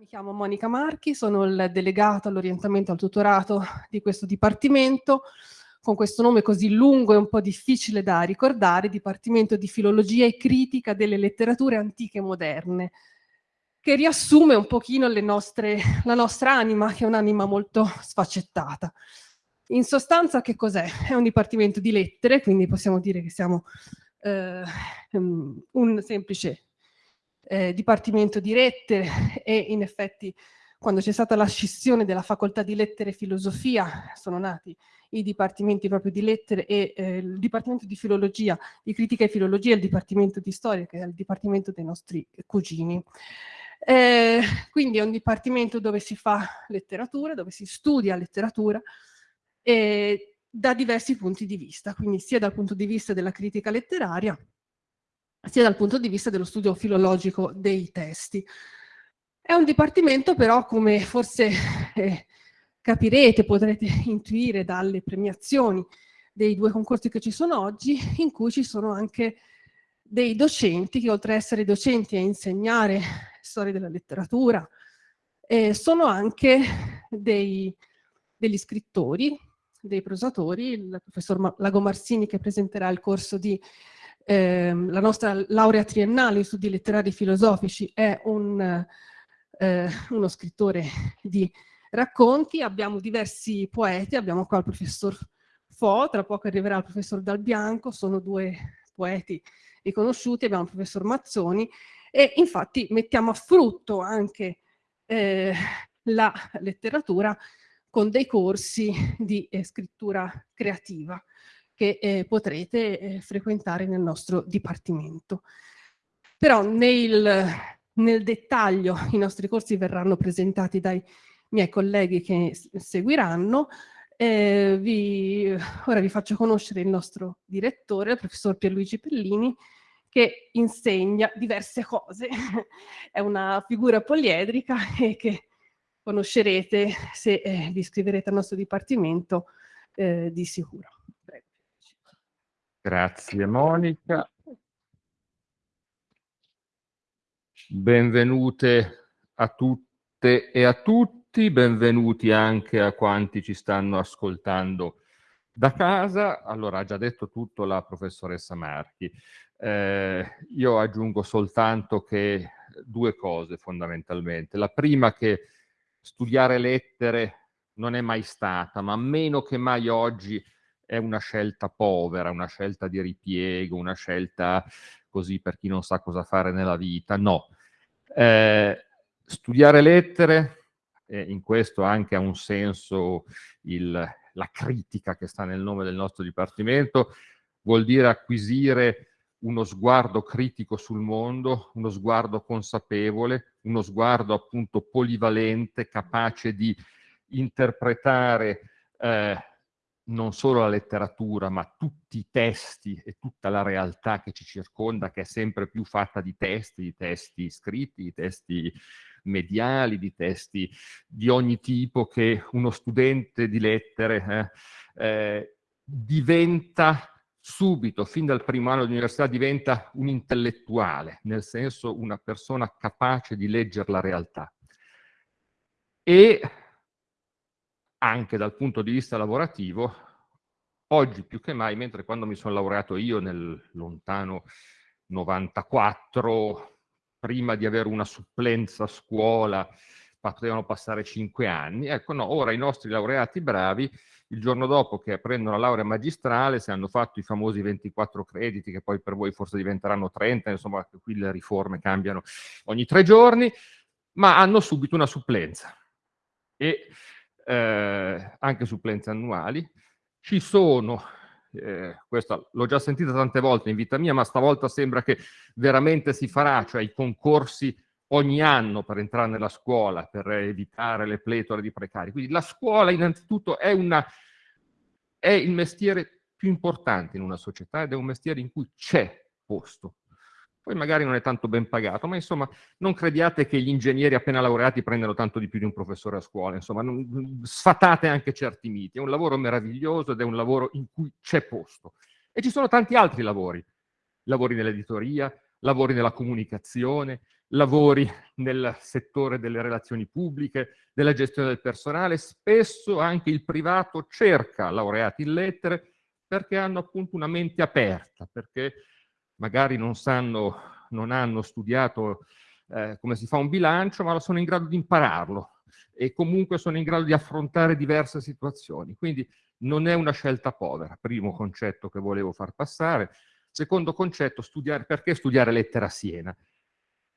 Mi chiamo Monica Marchi, sono il delegato all'orientamento al tutorato di questo dipartimento, con questo nome così lungo e un po' difficile da ricordare, Dipartimento di Filologia e Critica delle Letterature Antiche e Moderne, che riassume un pochino nostre, la nostra anima, che è un'anima molto sfaccettata. In sostanza che cos'è? È un dipartimento di lettere, quindi possiamo dire che siamo eh, un semplice eh, Dipartimento di Lettere e in effetti quando c'è stata la scissione della facoltà di lettere e filosofia sono nati i dipartimenti proprio di lettere e eh, il dipartimento di filologia, di critica e filologia il dipartimento di storia che è il dipartimento dei nostri cugini. Eh, quindi è un dipartimento dove si fa letteratura, dove si studia letteratura eh, da diversi punti di vista, quindi sia dal punto di vista della critica letteraria sia dal punto di vista dello studio filologico dei testi. È un dipartimento però, come forse eh, capirete, potrete intuire dalle premiazioni dei due concorsi che ci sono oggi, in cui ci sono anche dei docenti che oltre ad essere docenti e insegnare storia della letteratura, eh, sono anche dei, degli scrittori, dei prosatori, il professor Lago Marsini che presenterà il corso di eh, la nostra laurea triennale in studi letterari filosofici è un, eh, uno scrittore di racconti, abbiamo diversi poeti, abbiamo qua il professor Fo, tra poco arriverà il professor Dal Bianco, sono due poeti riconosciuti, abbiamo il professor Mazzoni e infatti mettiamo a frutto anche eh, la letteratura con dei corsi di eh, scrittura creativa che eh, potrete eh, frequentare nel nostro dipartimento. Però nel, nel dettaglio i nostri corsi verranno presentati dai miei colleghi che seguiranno. Eh, vi, ora vi faccio conoscere il nostro direttore, il professor Pierluigi Pellini, che insegna diverse cose. È una figura poliedrica e che conoscerete se eh, vi iscriverete al nostro dipartimento eh, di sicuro. Grazie Monica. Benvenute a tutte e a tutti, benvenuti anche a quanti ci stanno ascoltando da casa. Allora, ha già detto tutto la professoressa Marchi. Eh, io aggiungo soltanto che due cose fondamentalmente. La prima che studiare lettere non è mai stata, ma meno che mai oggi è una scelta povera, una scelta di ripiego, una scelta così per chi non sa cosa fare nella vita, no. Eh, studiare lettere, eh, in questo anche ha un senso il, la critica che sta nel nome del nostro Dipartimento, vuol dire acquisire uno sguardo critico sul mondo, uno sguardo consapevole, uno sguardo appunto polivalente, capace di interpretare eh, non solo la letteratura, ma tutti i testi e tutta la realtà che ci circonda, che è sempre più fatta di testi, di testi scritti, di testi mediali, di testi di ogni tipo che uno studente di lettere eh, eh, diventa subito, fin dal primo anno di università, diventa un intellettuale, nel senso una persona capace di leggere la realtà. E anche dal punto di vista lavorativo, oggi più che mai, mentre quando mi sono laureato io nel lontano 94, prima di avere una supplenza a scuola, potevano passare cinque anni, ecco no, ora i nostri laureati bravi, il giorno dopo che prendono la laurea magistrale, se hanno fatto i famosi 24 crediti, che poi per voi forse diventeranno 30, insomma qui le riforme cambiano ogni tre giorni, ma hanno subito una supplenza. E eh, anche supplenze annuali. Ci sono, eh, questa l'ho già sentita tante volte in vita mia, ma stavolta sembra che veramente si farà, cioè i concorsi ogni anno per entrare nella scuola, per evitare le pletore di precari. Quindi la scuola innanzitutto è, una, è il mestiere più importante in una società ed è un mestiere in cui c'è posto poi magari non è tanto ben pagato, ma insomma non crediate che gli ingegneri appena laureati prendano tanto di più di un professore a scuola, insomma non, sfatate anche certi miti, è un lavoro meraviglioso ed è un lavoro in cui c'è posto. E ci sono tanti altri lavori, lavori nell'editoria, lavori nella comunicazione, lavori nel settore delle relazioni pubbliche, della gestione del personale, spesso anche il privato cerca laureati in lettere perché hanno appunto una mente aperta, perché magari non sanno, non hanno studiato eh, come si fa un bilancio, ma sono in grado di impararlo e comunque sono in grado di affrontare diverse situazioni. Quindi non è una scelta povera, primo concetto che volevo far passare. Secondo concetto, studiare, perché studiare lettera a Siena?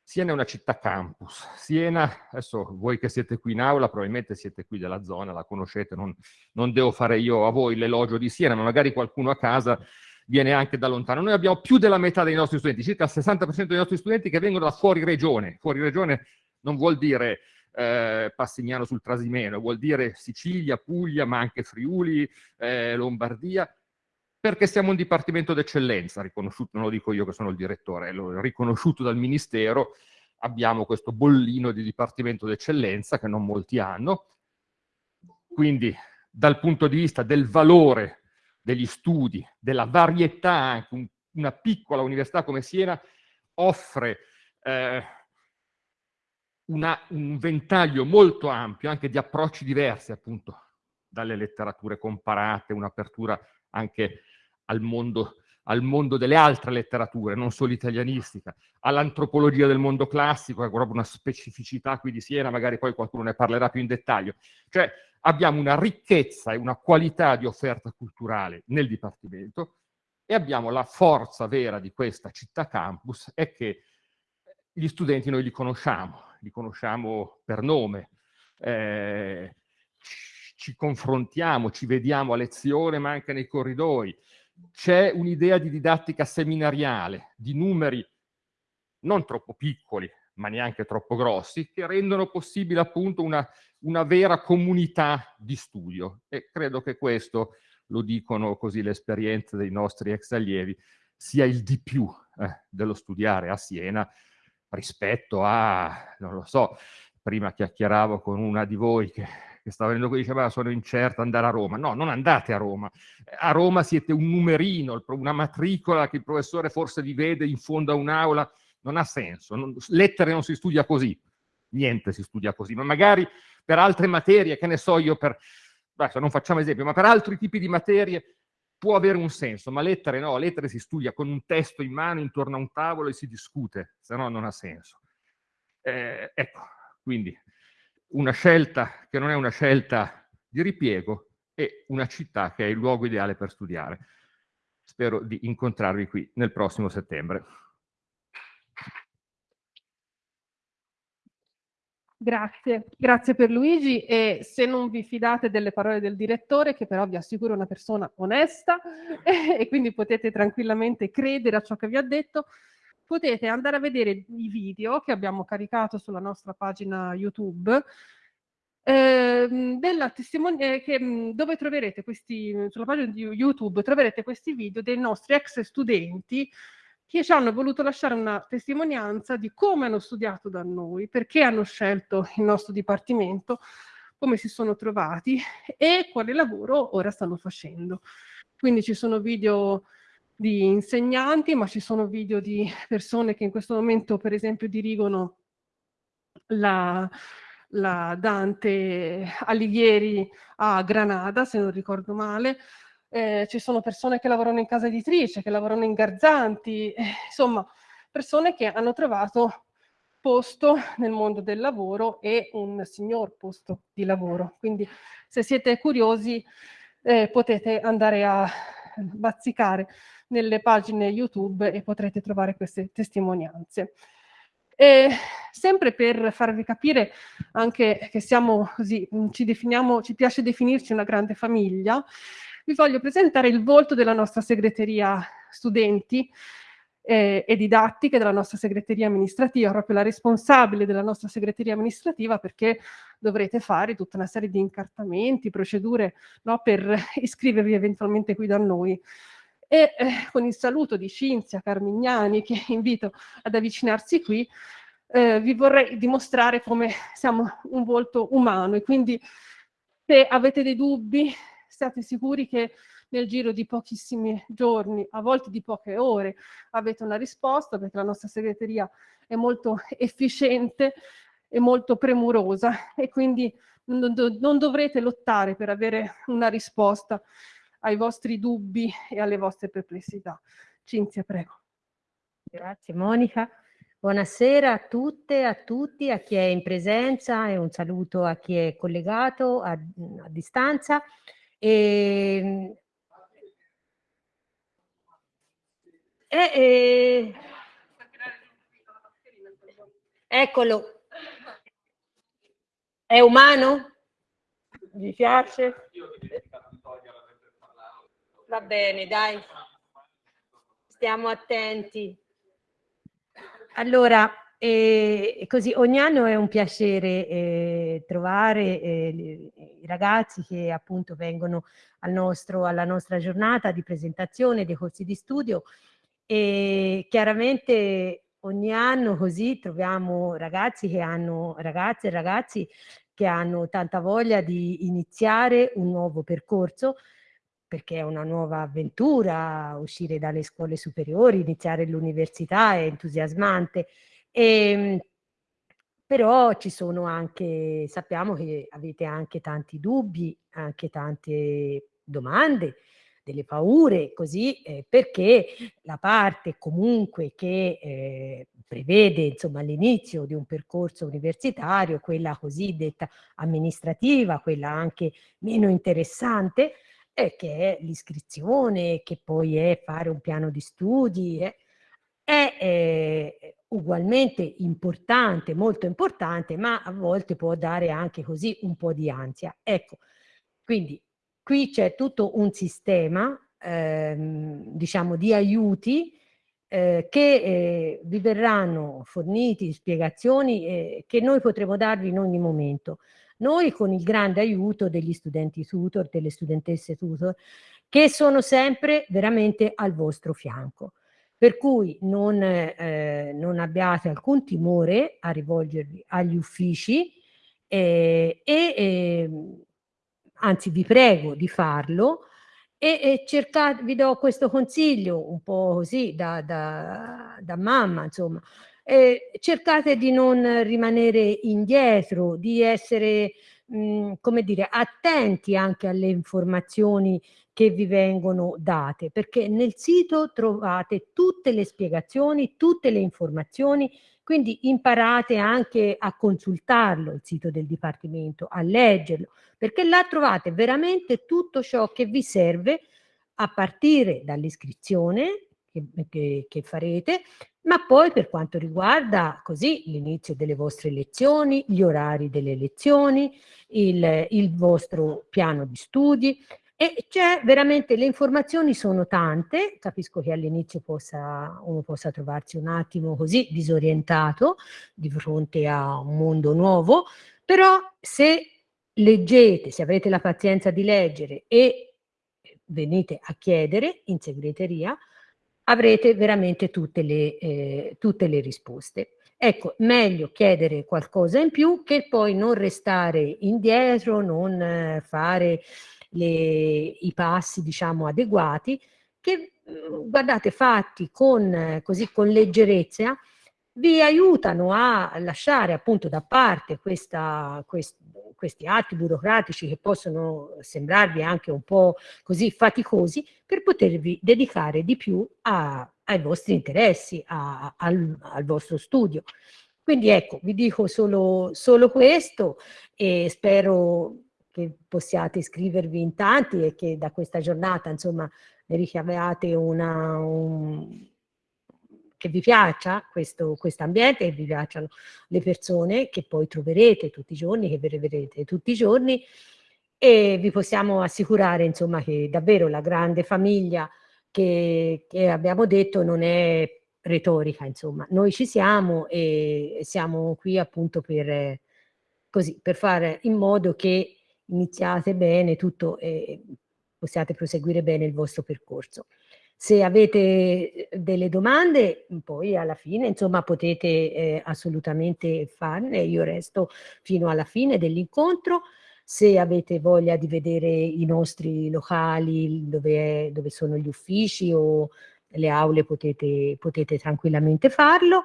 Siena è una città campus. Siena, adesso voi che siete qui in aula, probabilmente siete qui della zona, la conoscete, non, non devo fare io a voi l'elogio di Siena, ma magari qualcuno a casa viene anche da lontano. Noi abbiamo più della metà dei nostri studenti, circa il 60% dei nostri studenti che vengono da fuori regione. Fuori regione non vuol dire eh, Passignano sul Trasimeno, vuol dire Sicilia, Puglia, ma anche Friuli, eh, Lombardia, perché siamo un dipartimento d'eccellenza, riconosciuto, non lo dico io che sono il direttore, è riconosciuto dal Ministero, abbiamo questo bollino di dipartimento d'eccellenza che non molti hanno, quindi dal punto di vista del valore degli studi, della varietà, anche un, una piccola università come Siena offre eh, una, un ventaglio molto ampio anche di approcci diversi appunto dalle letterature comparate, un'apertura anche al mondo, al mondo delle altre letterature, non solo italianistica, all'antropologia del mondo classico, è proprio una specificità qui di Siena, magari poi qualcuno ne parlerà più in dettaglio. Cioè abbiamo una ricchezza e una qualità di offerta culturale nel Dipartimento e abbiamo la forza vera di questa città campus è che gli studenti noi li conosciamo, li conosciamo per nome, eh, ci confrontiamo, ci vediamo a lezione ma anche nei corridoi, c'è un'idea di didattica seminariale, di numeri non troppo piccoli, ma neanche troppo grossi, che rendono possibile appunto una, una vera comunità di studio. E credo che questo, lo dicono così le esperienze dei nostri ex allievi, sia il di più eh, dello studiare a Siena rispetto a, non lo so, prima chiacchieravo con una di voi che che stava venendo qui diceva sono incerto andare a Roma. No, non andate a Roma. A Roma siete un numerino, una matricola che il professore forse vi vede in fondo a un'aula, non ha senso. Non, lettere non si studia così, niente si studia così, ma magari per altre materie, che ne so io, per, adesso non facciamo esempio, ma per altri tipi di materie può avere un senso, ma lettere no, lettere si studia con un testo in mano intorno a un tavolo e si discute, se no non ha senso. Eh, ecco, quindi una scelta che non è una scelta di ripiego e una città che è il luogo ideale per studiare. Spero di incontrarvi qui nel prossimo settembre. Grazie, grazie per Luigi e se non vi fidate delle parole del direttore, che però vi assicuro è una persona onesta e quindi potete tranquillamente credere a ciò che vi ha detto, potete andare a vedere i video che abbiamo caricato sulla nostra pagina YouTube ehm, della testimonianza che, mhmm, dove troverete questi sulla pagina di YouTube troverete questi video dei nostri ex studenti che ci hanno voluto lasciare una testimonianza di come hanno studiato da noi, perché hanno scelto il nostro dipartimento, come si sono trovati e quale lavoro ora stanno facendo. Quindi ci sono video di insegnanti, ma ci sono video di persone che in questo momento, per esempio, dirigono la, la Dante Alighieri a Granada, se non ricordo male. Eh, ci sono persone che lavorano in casa editrice, che lavorano in Garzanti, eh, insomma, persone che hanno trovato posto nel mondo del lavoro e un signor posto di lavoro. Quindi se siete curiosi eh, potete andare a bazzicare nelle pagine YouTube e potrete trovare queste testimonianze. E sempre per farvi capire anche che siamo così, ci definiamo, ci piace definirci una grande famiglia, vi voglio presentare il volto della nostra segreteria studenti eh, e didattiche, della nostra segreteria amministrativa, proprio la responsabile della nostra segreteria amministrativa perché dovrete fare tutta una serie di incartamenti, procedure no, per iscrivervi eventualmente qui da noi. E eh, con il saluto di Cinzia Carmignani, che invito ad avvicinarsi qui, eh, vi vorrei dimostrare come siamo un volto umano. E quindi se avete dei dubbi state sicuri che nel giro di pochissimi giorni, a volte di poche ore, avete una risposta perché la nostra segreteria è molto efficiente e molto premurosa e quindi non, non dovrete lottare per avere una risposta ai vostri dubbi e alle vostre perplessità. Cinzia, prego. Grazie Monica. Buonasera a tutte a tutti, a chi è in presenza e un saluto a chi è collegato a, a distanza. E, e, e, eccolo. È umano? Vi piace? Va bene, dai. Stiamo attenti. Allora, eh, così ogni anno è un piacere eh, trovare eh, i ragazzi che appunto vengono al nostro, alla nostra giornata di presentazione dei corsi di studio e chiaramente ogni anno così troviamo ragazzi che hanno, ragazze e ragazzi che hanno tanta voglia di iniziare un nuovo percorso perché è una nuova avventura, uscire dalle scuole superiori, iniziare l'università è entusiasmante. E, ehm, però ci sono anche, sappiamo che avete anche tanti dubbi, anche tante domande, delle paure, così, eh, perché la parte comunque che eh, prevede l'inizio di un percorso universitario, quella cosiddetta amministrativa, quella anche meno interessante, e che è l'iscrizione, che poi è fare un piano di studi, eh, è eh, ugualmente importante, molto importante, ma a volte può dare anche così un po' di ansia. Ecco, quindi qui c'è tutto un sistema, ehm, diciamo, di aiuti eh, che eh, vi verranno forniti spiegazioni eh, che noi potremo darvi in ogni momento. Noi con il grande aiuto degli studenti tutor, delle studentesse tutor, che sono sempre veramente al vostro fianco. Per cui non, eh, non abbiate alcun timore a rivolgervi agli uffici eh, e eh, anzi vi prego di farlo e, e cercate, vi do questo consiglio un po' così da, da, da mamma, insomma, eh, cercate di non rimanere indietro, di essere, mh, mhmm, come dire, attenti anche alle informazioni che vi vengono date, perché nel sito trovate tutte le spiegazioni, tutte le informazioni, quindi imparate anche a consultarlo, il sito del Dipartimento, a leggerlo, perché là trovate veramente tutto ciò che vi serve a partire dall'iscrizione che, che, che farete, ma poi per quanto riguarda così l'inizio delle vostre lezioni, gli orari delle lezioni, il, il vostro piano di studi, e c'è veramente, le informazioni sono tante, capisco che all'inizio uno possa trovarsi un attimo così disorientato di fronte a un mondo nuovo, però se leggete, se avete la pazienza di leggere e venite a chiedere in segreteria, avrete veramente tutte le, eh, tutte le risposte. Ecco, meglio chiedere qualcosa in più che poi non restare indietro, non eh, fare le, i passi, diciamo, adeguati, che mm, guardate, fatti con, così, con leggerezza, vi aiutano a lasciare appunto da parte questa, quest, questi atti burocratici che possono sembrarvi anche un po' così faticosi per potervi dedicare di più a, ai vostri interessi, a, al, al, vostro studio. Quindi ecco, vi dico solo, solo questo e spero che possiate iscrivervi in tanti e che da questa giornata insomma ne ricaviate una, un, che vi piaccia questo quest ambiente, che vi piacciono le persone che poi troverete tutti i giorni, che vedrete tutti i giorni. E vi possiamo assicurare insomma che davvero la grande famiglia che, che abbiamo detto non è retorica insomma, noi ci siamo e siamo qui appunto per, così, per fare in modo che iniziate bene tutto e possiate proseguire bene il vostro percorso. Se avete eh, delle domande, poi alla fine, insomma, potete eh, assolutamente farne. Io resto fino alla fine dell'incontro. Se avete voglia di vedere i nostri locali, dove, dove sono gli uffici o le aule, potete, potete tranquillamente farlo.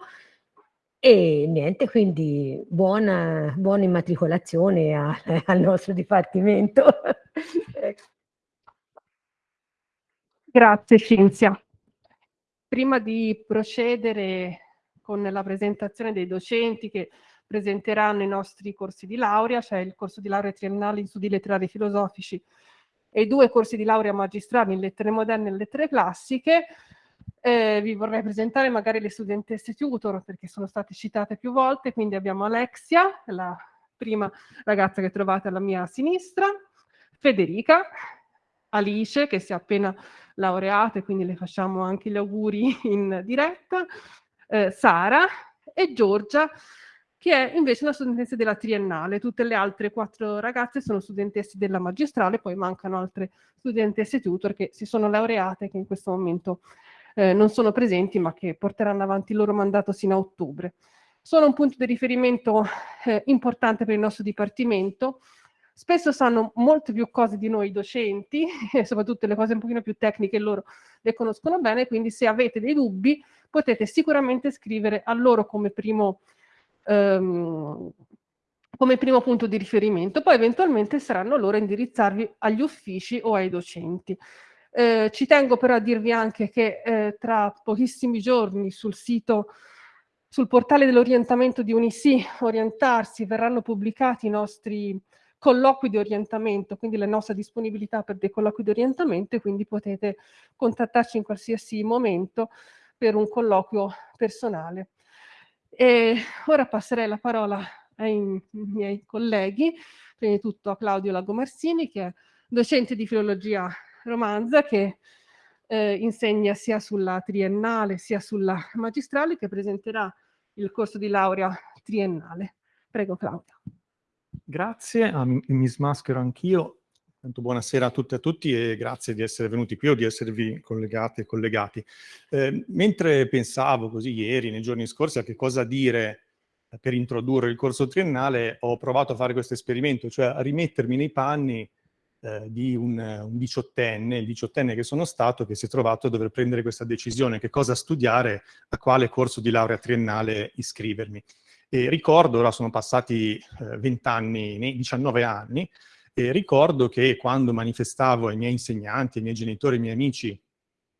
E niente, quindi buona, buona immatricolazione a, al nostro dipartimento. Grazie Cinzia. Prima di procedere con la presentazione dei docenti che presenteranno i nostri corsi di laurea, cioè il corso di laurea triennale in studi letterari e filosofici e due corsi di laurea magistrali in lettere moderne e lettere classiche, eh, vi vorrei presentare magari le studentesse tutor perché sono state citate più volte, quindi abbiamo Alexia, la prima ragazza che trovate alla mia sinistra, Federica, Alice che si è appena laureata e quindi le facciamo anche gli auguri in diretta, eh, Sara e Giorgia che è invece una studentessa della triennale. Tutte le altre quattro ragazze sono studentesse della magistrale, poi mancano altre studentesse tutor che si sono laureate e che in questo momento eh, non sono presenti ma che porteranno avanti il loro mandato sino a ottobre. Sono un punto di riferimento eh, importante per il nostro dipartimento, spesso sanno molte più cose di noi docenti, e soprattutto le cose un pochino più tecniche loro le conoscono bene, quindi se avete dei dubbi potete sicuramente scrivere a loro come primo ehm, come primo punto di riferimento, poi eventualmente saranno loro a indirizzarvi agli uffici o ai docenti. Eh, ci tengo però a dirvi anche che eh, tra pochissimi giorni sul sito, sul portale dell'orientamento di Unisi, Orientarsi, verranno pubblicati i nostri colloqui di orientamento, quindi la nostra disponibilità per dei colloqui di orientamento e quindi potete contattarci in qualsiasi momento per un colloquio personale. E ora passerei la parola ai miei colleghi, prima di tutto a Claudio Lagomarsini, che è docente di filologia romanza, che eh, insegna sia sulla triennale sia sulla magistrale, che presenterà il corso di laurea triennale. Prego Claudio. Grazie, ah, mi smaschero anch'io. Buonasera a tutte e a tutti e grazie di essere venuti qui o di esservi collegate e collegati. Eh, mentre pensavo così ieri, nei giorni scorsi, a che cosa dire per introdurre il corso triennale, ho provato a fare questo esperimento, cioè a rimettermi nei panni eh, di un, un, diciottenne, il diciottenne che sono stato, che si è trovato a dover prendere questa decisione, che cosa studiare, a quale corso di laurea triennale iscrivermi. E ricordo, ora sono passati eh, 20 anni, 19 anni, e ricordo che quando manifestavo ai miei insegnanti, ai miei genitori, ai miei amici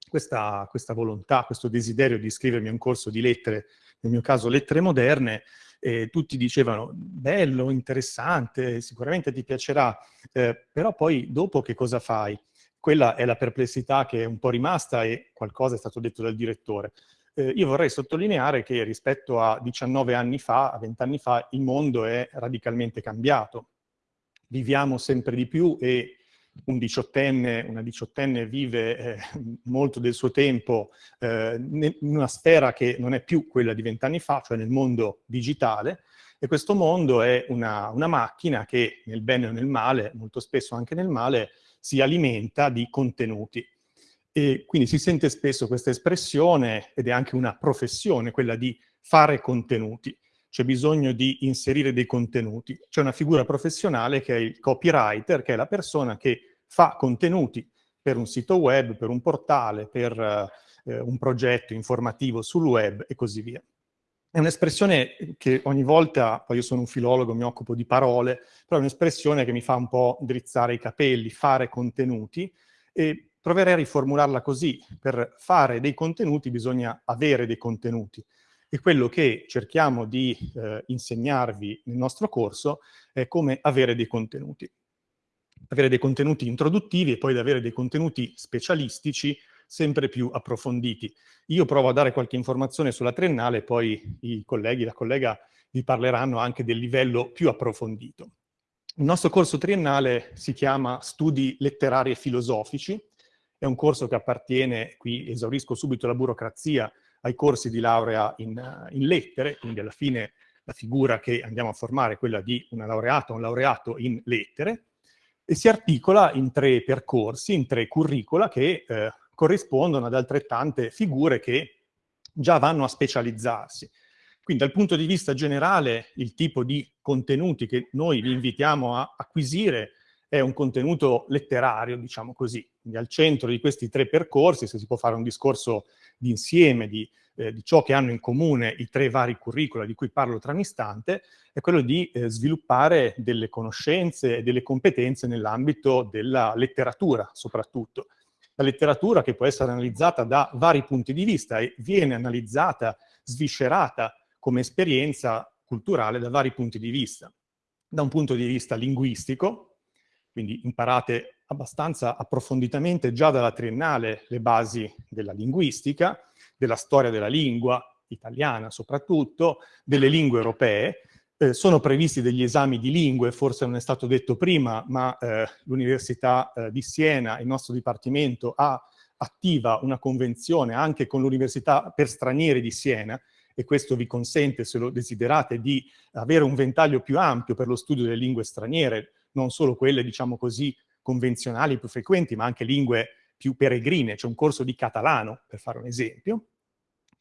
questa, questa volontà, questo desiderio di iscrivermi a un corso di lettere, nel mio caso lettere moderne, eh, tutti dicevano bello, interessante, sicuramente ti piacerà, eh, però poi dopo che cosa fai? Quella è la perplessità che è un po' rimasta e qualcosa è stato detto dal direttore. Eh, io vorrei sottolineare che rispetto a 19 anni fa, a 20 anni fa, il mondo è radicalmente cambiato viviamo sempre di più e un diciottenne, una diciottenne vive eh, molto del suo tempo eh, in una sfera che non è più quella di vent'anni fa, cioè nel mondo digitale, e questo mondo è una, una, macchina che nel bene o nel male, molto spesso anche nel male, si alimenta di contenuti. E quindi si sente spesso questa espressione, ed è anche una professione, quella di fare contenuti c'è bisogno di inserire dei contenuti. C'è una figura professionale che è il copywriter, che è la persona che fa contenuti per un sito web, per un portale, per eh, un progetto informativo sul web e così via. È un'espressione che ogni volta, poi io sono un filologo, mi occupo di parole, però è un'espressione che mi fa un po' drizzare i capelli, fare contenuti, e proverei a riformularla così. Per fare dei contenuti bisogna avere dei contenuti e quello che cerchiamo di eh, insegnarvi nel nostro corso è come avere dei contenuti. Avere dei contenuti introduttivi e poi avere dei contenuti specialistici sempre più approfonditi. Io provo a dare qualche informazione sulla triennale, poi i colleghi, la collega vi parleranno anche del livello più approfondito. Il nostro corso triennale si chiama Studi letterari e filosofici, è un corso che appartiene, qui esaurisco subito la burocrazia, ai corsi di laurea in, in lettere, quindi alla fine la figura che andiamo a formare è quella di una laureata o un laureato in lettere, e si articola in tre percorsi, in tre curricula che eh, corrispondono ad altrettante figure che già vanno a specializzarsi. Quindi dal punto di vista generale il tipo di contenuti che noi vi invitiamo a acquisire è un contenuto letterario, diciamo così. Quindi al centro di questi tre percorsi, se si può fare un discorso di insieme, di eh, di ciò che hanno in comune i tre vari curricula di cui parlo tra un istante, è quello di eh, sviluppare delle conoscenze e delle competenze nell'ambito della letteratura soprattutto. La letteratura che può essere analizzata da vari punti di vista e viene analizzata, sviscerata come esperienza culturale da vari punti di vista. Da un punto di vista linguistico, quindi imparate abbastanza approfonditamente già dalla triennale le basi della linguistica, della storia della lingua, italiana soprattutto, delle lingue europee, eh, sono previsti degli esami di lingue, forse non è stato detto prima, ma eh, l'Università eh, di Siena, il nostro Dipartimento, ha attiva una convenzione anche con l'Università per stranieri di Siena, e questo vi consente, se lo desiderate, di avere un ventaglio più ampio per lo studio delle lingue straniere, non solo quelle, diciamo così, convenzionali più frequenti, ma anche lingue più peregrine, c'è un corso di catalano, per fare un esempio,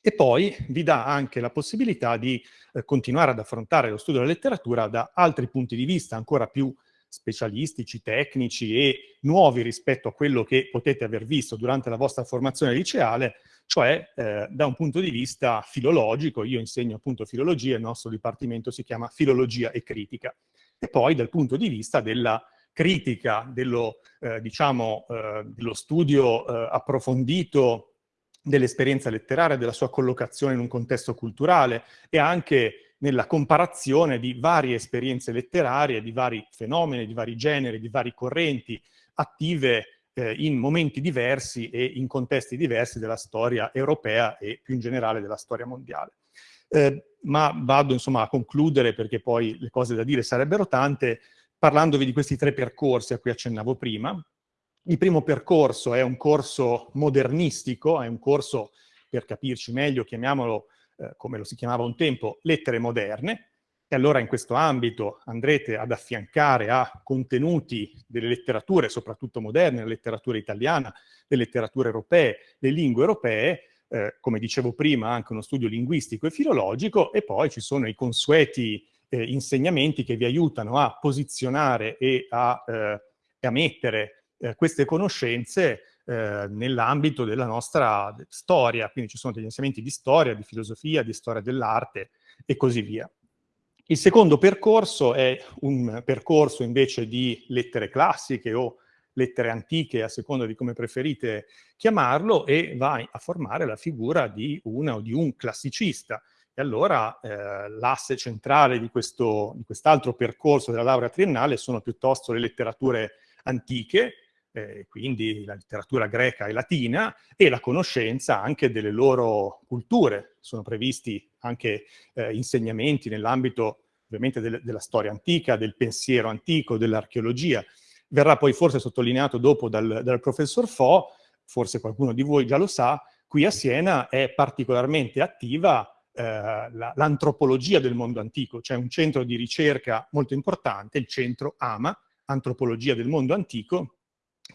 e poi vi dà anche la possibilità di eh, continuare ad affrontare lo studio della letteratura da altri punti di vista ancora più specialistici, tecnici e nuovi rispetto a quello che potete aver visto durante la vostra formazione liceale, cioè eh, da un punto di vista filologico, io insegno appunto filologia, il nostro dipartimento si chiama filologia e critica, e poi dal punto di vista della critica, dello, eh, diciamo, eh, dello studio eh, approfondito dell'esperienza letteraria, della sua collocazione in un contesto culturale e anche nella comparazione di varie esperienze letterarie, di vari fenomeni, di vari generi, di vari correnti attive eh, in momenti diversi e in contesti diversi della storia europea e più in generale della storia mondiale. Eh, ma vado insomma a concludere perché poi le cose da dire sarebbero tante, parlandovi di questi tre percorsi a cui accennavo prima. Il primo percorso è un corso modernistico, è un corso, per capirci meglio, chiamiamolo eh, come lo si chiamava un tempo, lettere moderne, e allora in questo ambito andrete ad affiancare a contenuti delle letterature, soprattutto moderne, la letteratura italiana, le letterature europee, le lingue europee, eh, come dicevo prima anche uno studio linguistico e filologico, e poi ci sono i consueti eh, insegnamenti che vi aiutano a posizionare e a, eh, a mettere eh, queste conoscenze eh, nell'ambito della nostra storia, quindi ci sono degli insegnamenti di storia, di filosofia, di storia dell'arte e così via. Il secondo percorso è un percorso invece di lettere classiche o lettere antiche, a seconda di come preferite chiamarlo, e va a formare la figura di una o di un classicista. E allora eh, l'asse centrale di, quest'altro percorso della laurea triennale sono piuttosto le letterature antiche, eh, quindi la letteratura greca e latina, e la conoscenza anche delle loro culture. Sono previsti anche eh, insegnamenti nell'ambito ovviamente del, della storia antica, del pensiero antico, dell'archeologia. Verrà poi forse sottolineato dopo dal, dal professor Fo, forse qualcuno di voi già lo sa, qui a Siena è particolarmente attiva eh, l'antropologia del mondo antico, c'è un centro di ricerca molto importante, il centro AMA, Antropologia del mondo antico,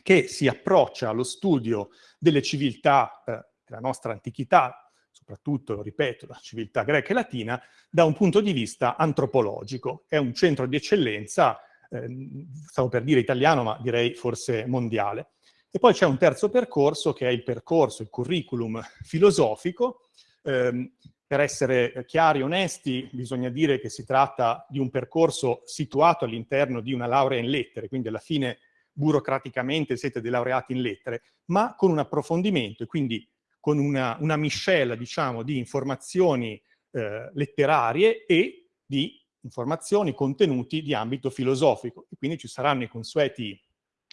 che si approccia allo studio delle civiltà eh, della nostra antichità, soprattutto, lo ripeto, la civiltà greca e latina, da un punto di vista antropologico. È un centro di eccellenza, eh, stavo per dire italiano, ma direi forse mondiale. E poi c'è un terzo percorso, che è il percorso, il curriculum filosofico. Eh, per essere chiari e onesti, bisogna dire che si tratta di un percorso situato all'interno di una laurea in lettere, quindi alla fine burocraticamente siete dei laureati in lettere, ma con un approfondimento e quindi con una, una miscela, diciamo, di informazioni eh, letterarie e di informazioni, contenuti di ambito filosofico. E quindi ci saranno i consueti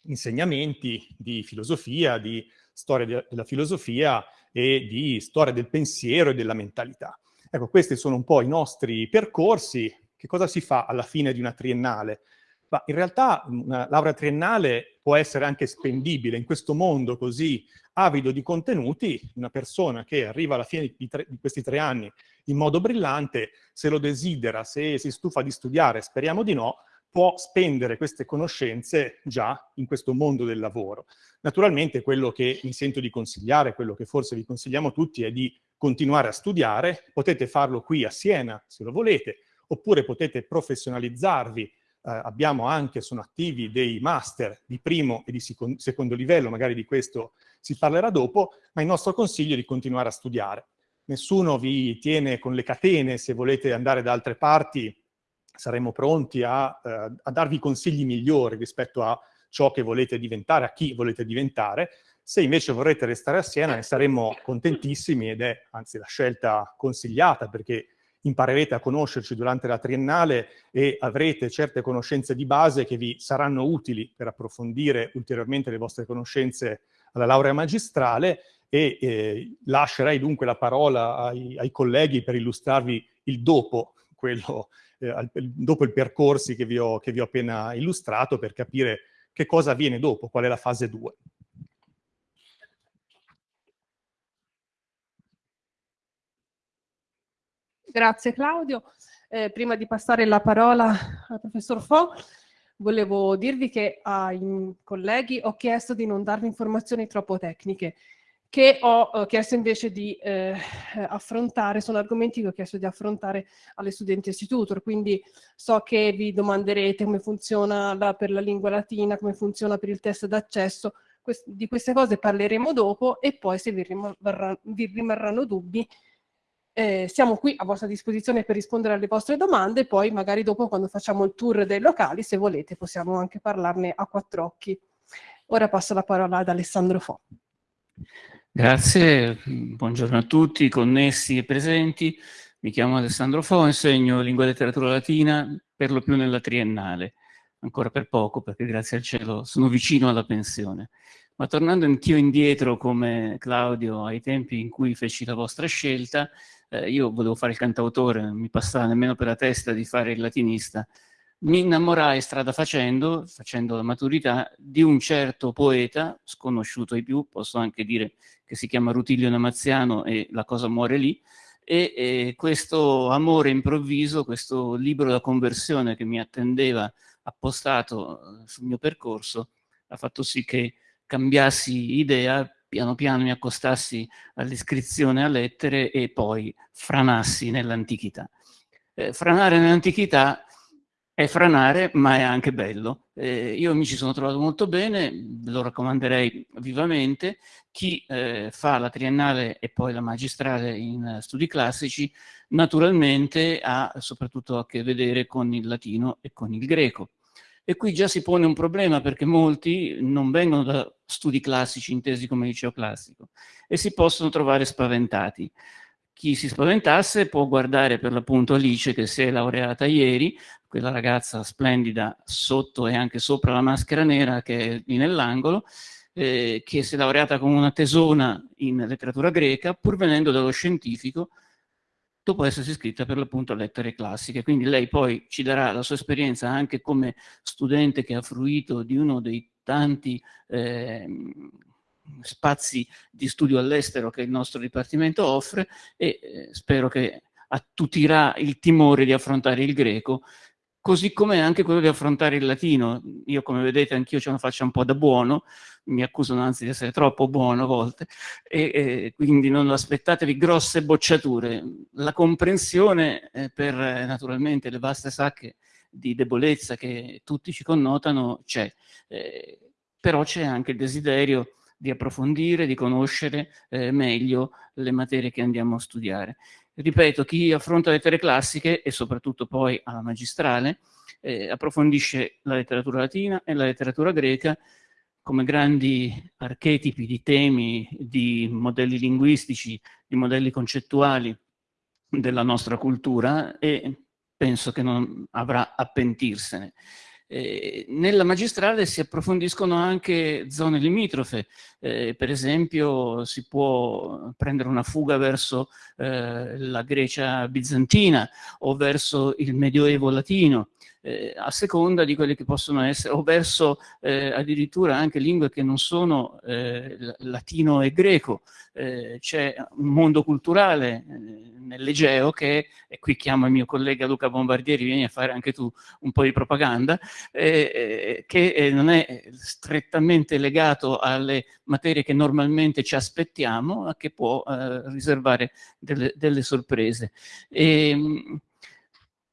insegnamenti di filosofia, di storia de della filosofia e di storia del pensiero e della mentalità. Ecco, questi sono un po' i nostri percorsi. Che cosa si fa alla fine di una triennale? Ma in realtà una laurea triennale può essere anche spendibile in questo mondo così avido di contenuti, una persona che arriva alla fine di, tre, di, questi tre anni in modo brillante, se lo desidera, se si stufa di studiare, speriamo di no, può spendere queste conoscenze già in questo mondo del lavoro. Naturalmente quello che mi sento di consigliare, quello che forse vi consigliamo tutti è di continuare a studiare, potete farlo qui a Siena se lo volete, oppure potete professionalizzarvi eh, abbiamo anche, sono attivi dei master di primo e di secondo livello, magari di questo si parlerà dopo, ma il nostro consiglio è di continuare a studiare. nessuno vi tiene con le catene, se volete andare da altre parti saremo pronti a, eh, a darvi consigli migliori rispetto a ciò che volete diventare, a chi volete diventare. Se invece vorrete restare a Siena ne saremmo contentissimi ed è anzi la scelta consigliata perché imparerete a conoscerci durante la triennale e avrete certe conoscenze di base che vi saranno utili per approfondire ulteriormente le vostre conoscenze alla laurea magistrale e eh, lascerei dunque la parola ai, ai, colleghi per illustrarvi il dopo, quello, eh, dopo il percorsi che vi, ho, che vi ho appena illustrato per capire che cosa avviene dopo, qual è la fase 2. Grazie Claudio. Eh, prima di passare la parola al professor Fo, volevo dirvi che ai colleghi ho chiesto di non darvi informazioni troppo tecniche, che ho eh, chiesto invece di eh, affrontare, sono argomenti che ho chiesto di affrontare alle studentesse tutor, quindi so che vi domanderete come funziona la, per la lingua latina, come funziona per il test d'accesso, di queste cose parleremo dopo e poi se vi, rimarrà, vi rimarranno dubbi eh, siamo qui a vostra disposizione per rispondere alle vostre domande, poi magari dopo quando facciamo il tour dei locali, se volete, possiamo anche parlarne a quattro occhi. Ora passo la parola ad Alessandro Fo. Grazie, buongiorno a tutti, connessi e presenti. Mi chiamo Alessandro Fo, insegno lingua e letteratura latina per lo più nella triennale, ancora per poco perché grazie al cielo sono vicino alla pensione. Ma tornando anch'io indietro come Claudio ai tempi in cui feci la vostra scelta, eh, io volevo fare il cantautore, non mi passava nemmeno per la testa di fare il latinista. Mi innamorai strada facendo, facendo la maturità, di un certo poeta, sconosciuto ai più, posso anche dire che si chiama Rutilio Namaziano e la cosa muore lì, e, e questo amore improvviso, questo libro da conversione che mi attendeva appostato eh, sul mio percorso, ha fatto sì che cambiassi idea piano piano mi accostassi all'iscrizione a lettere e poi franassi nell'antichità. Eh, franare nell'antichità è franare, ma è anche bello. Eh, io mi ci sono trovato molto bene, lo raccomanderei vivamente. Chi eh, fa la triennale e poi la magistrale in studi classici, naturalmente ha soprattutto a che vedere con il latino e con il greco. E qui già si pone un problema perché molti non vengono da studi classici intesi come liceo classico e si possono trovare spaventati. Chi si spaventasse può guardare per l'appunto Alice che si è laureata ieri, quella ragazza splendida sotto e anche sopra la maschera nera che è lì nell'angolo, eh, che si è laureata con una tesona in letteratura greca, pur venendo dallo scientifico, dopo essersi iscritta per l'appunto a lettere classiche. Quindi lei poi ci darà la sua esperienza anche come studente che ha fruito di uno dei tanti eh, spazi di studio all'estero che il nostro Dipartimento offre e eh, spero che attutirà il timore di affrontare il greco così come anche quello di affrontare il latino. Io, come vedete, anch'io ce la faccio un po' da buono, mi accusano anzi di essere troppo buono a volte, e, e quindi non aspettatevi grosse bocciature. La comprensione eh, per naturalmente le vaste sacche di debolezza che tutti ci connotano c'è, eh, però c'è anche il desiderio di approfondire, di conoscere eh, meglio le materie che andiamo a studiare. Ripeto, chi affronta le lettere classiche e soprattutto poi alla magistrale eh, approfondisce la letteratura latina e la letteratura greca come grandi archetipi di temi, di modelli linguistici, di modelli concettuali della nostra cultura e penso che non avrà a pentirsene. Eh, nella magistrale si approfondiscono anche zone limitrofe, eh, per esempio si può prendere una fuga verso eh, la Grecia bizantina o verso il Medioevo latino, eh, a seconda di quelle che possono essere, o verso eh, addirittura anche lingue che non sono eh, latino e greco. Eh, c'è un mondo culturale nell'Egeo che, e qui chiamo il mio collega Luca Bombardieri, vieni a fare anche tu un po' di propaganda, che non è strettamente legato alle materie che normalmente ci aspettiamo, ma che può riservare delle, delle sorprese. E, ehm,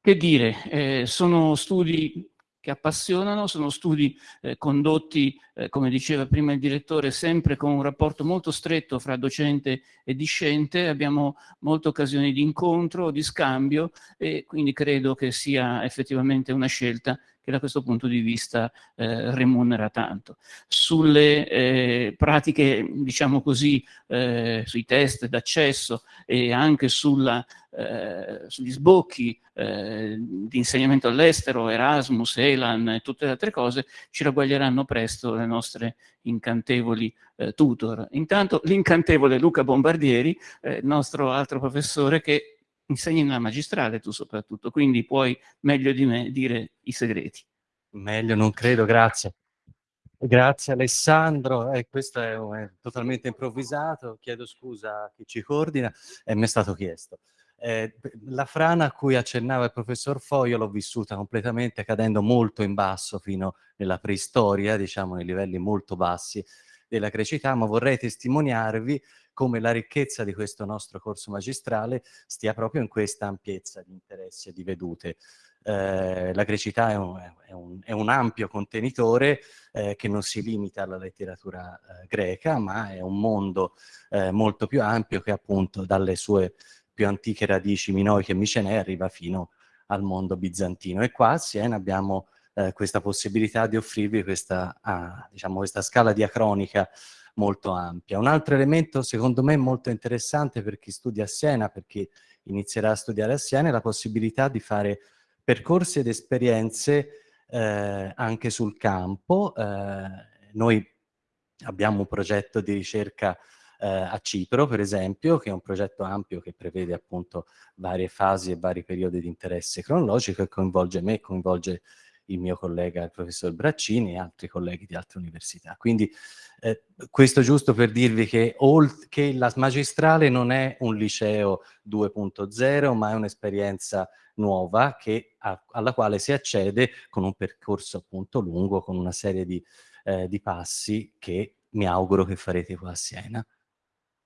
che dire, eh, sono studi che appassionano, sono studi eh, condotti, eh, come diceva prima il direttore, sempre con un rapporto molto stretto fra docente e discente, abbiamo molte occasioni di incontro, di scambio e quindi credo che sia effettivamente una scelta che da questo punto di vista eh, remunera tanto. Sulle eh, pratiche, diciamo così, eh, sui test d'accesso e anche sulla, eh, sugli sbocchi eh, di insegnamento all'estero, Erasmus, Elan e tutte le altre cose, ci ragguaglieranno presto le nostre incantevoli eh, tutor. Intanto l'incantevole Luca Bombardieri, il nostro altro professore che insegni nella magistrale tu soprattutto, quindi puoi meglio di me dire i segreti. Meglio, non credo, grazie. Grazie Alessandro, eh, questo è, è, totalmente improvvisato, chiedo scusa a chi ci coordina e mi è stato chiesto. Eh, la frana a cui accennava il professor Foglio l'ho vissuta completamente cadendo molto in basso fino nella preistoria, diciamo nei livelli molto bassi della crecità, ma vorrei testimoniarvi come la ricchezza di questo nostro corso magistrale stia proprio in questa ampiezza di interessi e di vedute. Eh, la grecità è un, è, un, è un, ampio contenitore eh, che non si limita alla letteratura eh, greca, ma è un mondo eh, molto più ampio che appunto dalle sue più antiche radici minoiche e micenee arriva fino al mondo bizantino. E qua a Siena abbiamo eh, questa possibilità di offrirvi questa, ah, diciamo, questa scala diacronica molto ampia. Un altro elemento secondo me molto interessante per chi studia a Siena, per chi inizierà a studiare a Siena, è la possibilità di fare percorsi ed esperienze eh, anche sul campo. Eh, noi abbiamo un progetto di ricerca eh, a Cipro, per esempio, che è un progetto ampio che prevede appunto varie fasi e vari periodi di interesse cronologico e coinvolge me, coinvolge il mio collega, il professor Braccini e altri colleghi di altre università. Quindi eh, questo giusto per dirvi che, che la magistrale non è un liceo 2.0, ma è un'esperienza nuova che, a, alla quale si accede con un percorso appunto lungo, con una serie di, eh, di passi che mi auguro che farete qua a Siena.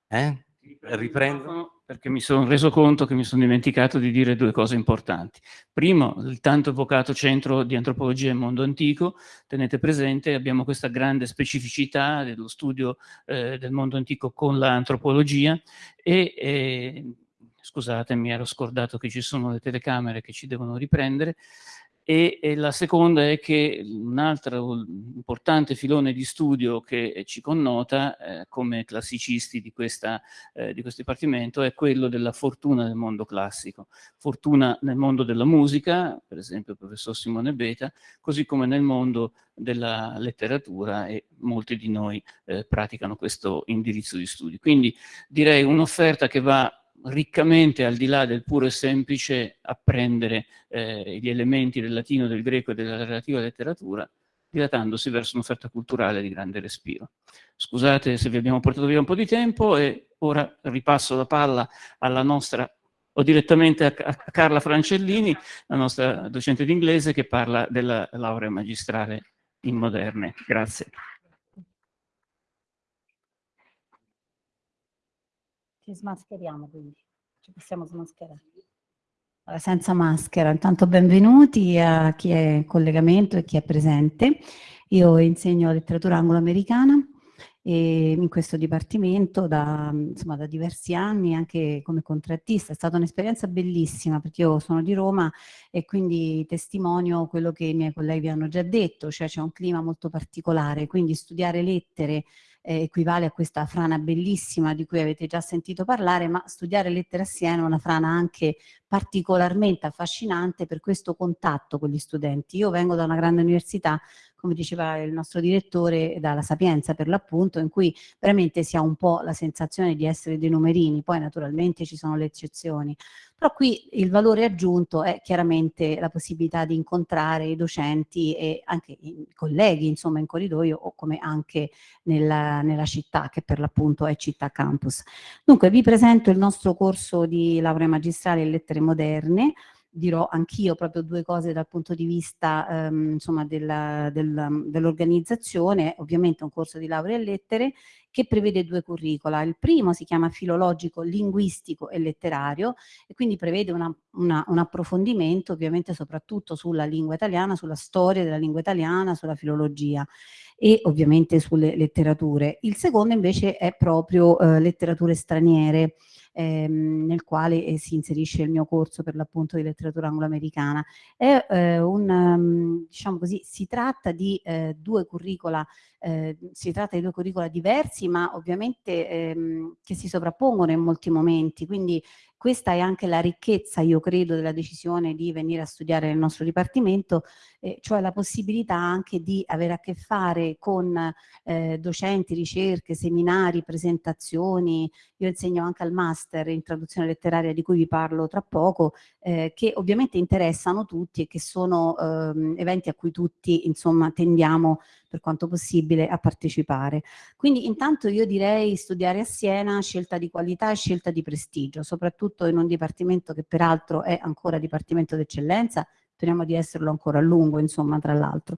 Eh? Riprendo. Perché mi sono reso conto che mi sono dimenticato di dire due cose importanti. Primo, il tanto evocato centro di antropologia e mondo antico, tenete presente, abbiamo questa grande specificità dello studio eh, del mondo antico con l'antropologia e, eh, scusate, mi ero scordato che ci sono le telecamere che ci devono riprendere, e, e, la seconda è che un altro importante filone di studio che ci connota eh, come classicisti di, questa, eh, di, questo dipartimento è quello della fortuna nel mondo classico. Fortuna nel mondo della musica, per esempio il professor Simone Beta, così come nel mondo della letteratura e molti di noi eh, praticano questo indirizzo di studi. Quindi direi un'offerta che va riccamente al di là del puro e semplice apprendere eh, gli elementi del latino, del greco e della relativa letteratura, dilatandosi verso un'offerta culturale di grande respiro. Scusate se vi abbiamo portato via un po' di tempo e ora ripasso la palla alla nostra, o direttamente a, a Carla Francellini, la nostra docente d'inglese che parla della laurea magistrale in moderne. Grazie. Ci smascheriamo quindi, ci possiamo smascherare. Senza maschera, intanto benvenuti a chi è in collegamento e chi è presente. Io insegno letteratura anglo-americana in questo dipartimento da, insomma, da diversi anni anche come contrattista. È stata un'esperienza bellissima perché io sono di Roma e quindi testimonio quello che i miei colleghi hanno già detto, cioè c'è un clima molto particolare, quindi studiare lettere eh, equivale a questa frana bellissima di cui avete già sentito parlare, ma studiare lettere a Siena è una frana anche particolarmente affascinante per questo contatto con gli studenti. Io vengo da una grande università come diceva il nostro direttore, dalla Sapienza per l'appunto, in cui veramente si ha un po' la sensazione di essere dei numerini, poi naturalmente ci sono le eccezioni. Però qui il valore aggiunto è chiaramente la possibilità di incontrare i docenti e anche i colleghi, insomma, in corridoio o come anche nella, nella città, che per l'appunto è Città Campus. Dunque, vi presento il nostro corso di laurea magistrale in lettere moderne, dirò anch'io proprio due cose dal punto di vista ehm, dell'organizzazione, ovviamente un corso di laurea in lettere che prevede due curricula. Il primo si chiama filologico, linguistico e letterario e quindi prevede una, una, un approfondimento ovviamente soprattutto sulla lingua italiana, sulla storia della lingua italiana, sulla filologia e ovviamente sulle letterature. Il secondo invece è proprio eh, letterature straniere, ehm, nel quale eh, si inserisce il mio corso per l'appunto di letteratura angloamericana. È eh, un, um, diciamo così, si tratta di eh, due curricula, eh, si tratta di due curricula diversi, ma ovviamente ehm, che si sovrappongono in molti momenti, quindi questa è anche la ricchezza, io credo, della decisione di venire a studiare nel nostro dipartimento, eh, cioè la possibilità anche di avere a che fare con eh, docenti, ricerche, seminari, presentazioni. Io insegno anche al master in traduzione letteraria di cui vi parlo tra poco, eh, che ovviamente interessano tutti e che sono ehm, eventi a cui tutti insomma tendiamo per quanto possibile a partecipare. Quindi intanto io direi studiare a Siena, scelta di qualità e scelta di prestigio, soprattutto in un dipartimento che peraltro è ancora dipartimento d'eccellenza, speriamo di esserlo ancora a lungo, insomma, tra l'altro.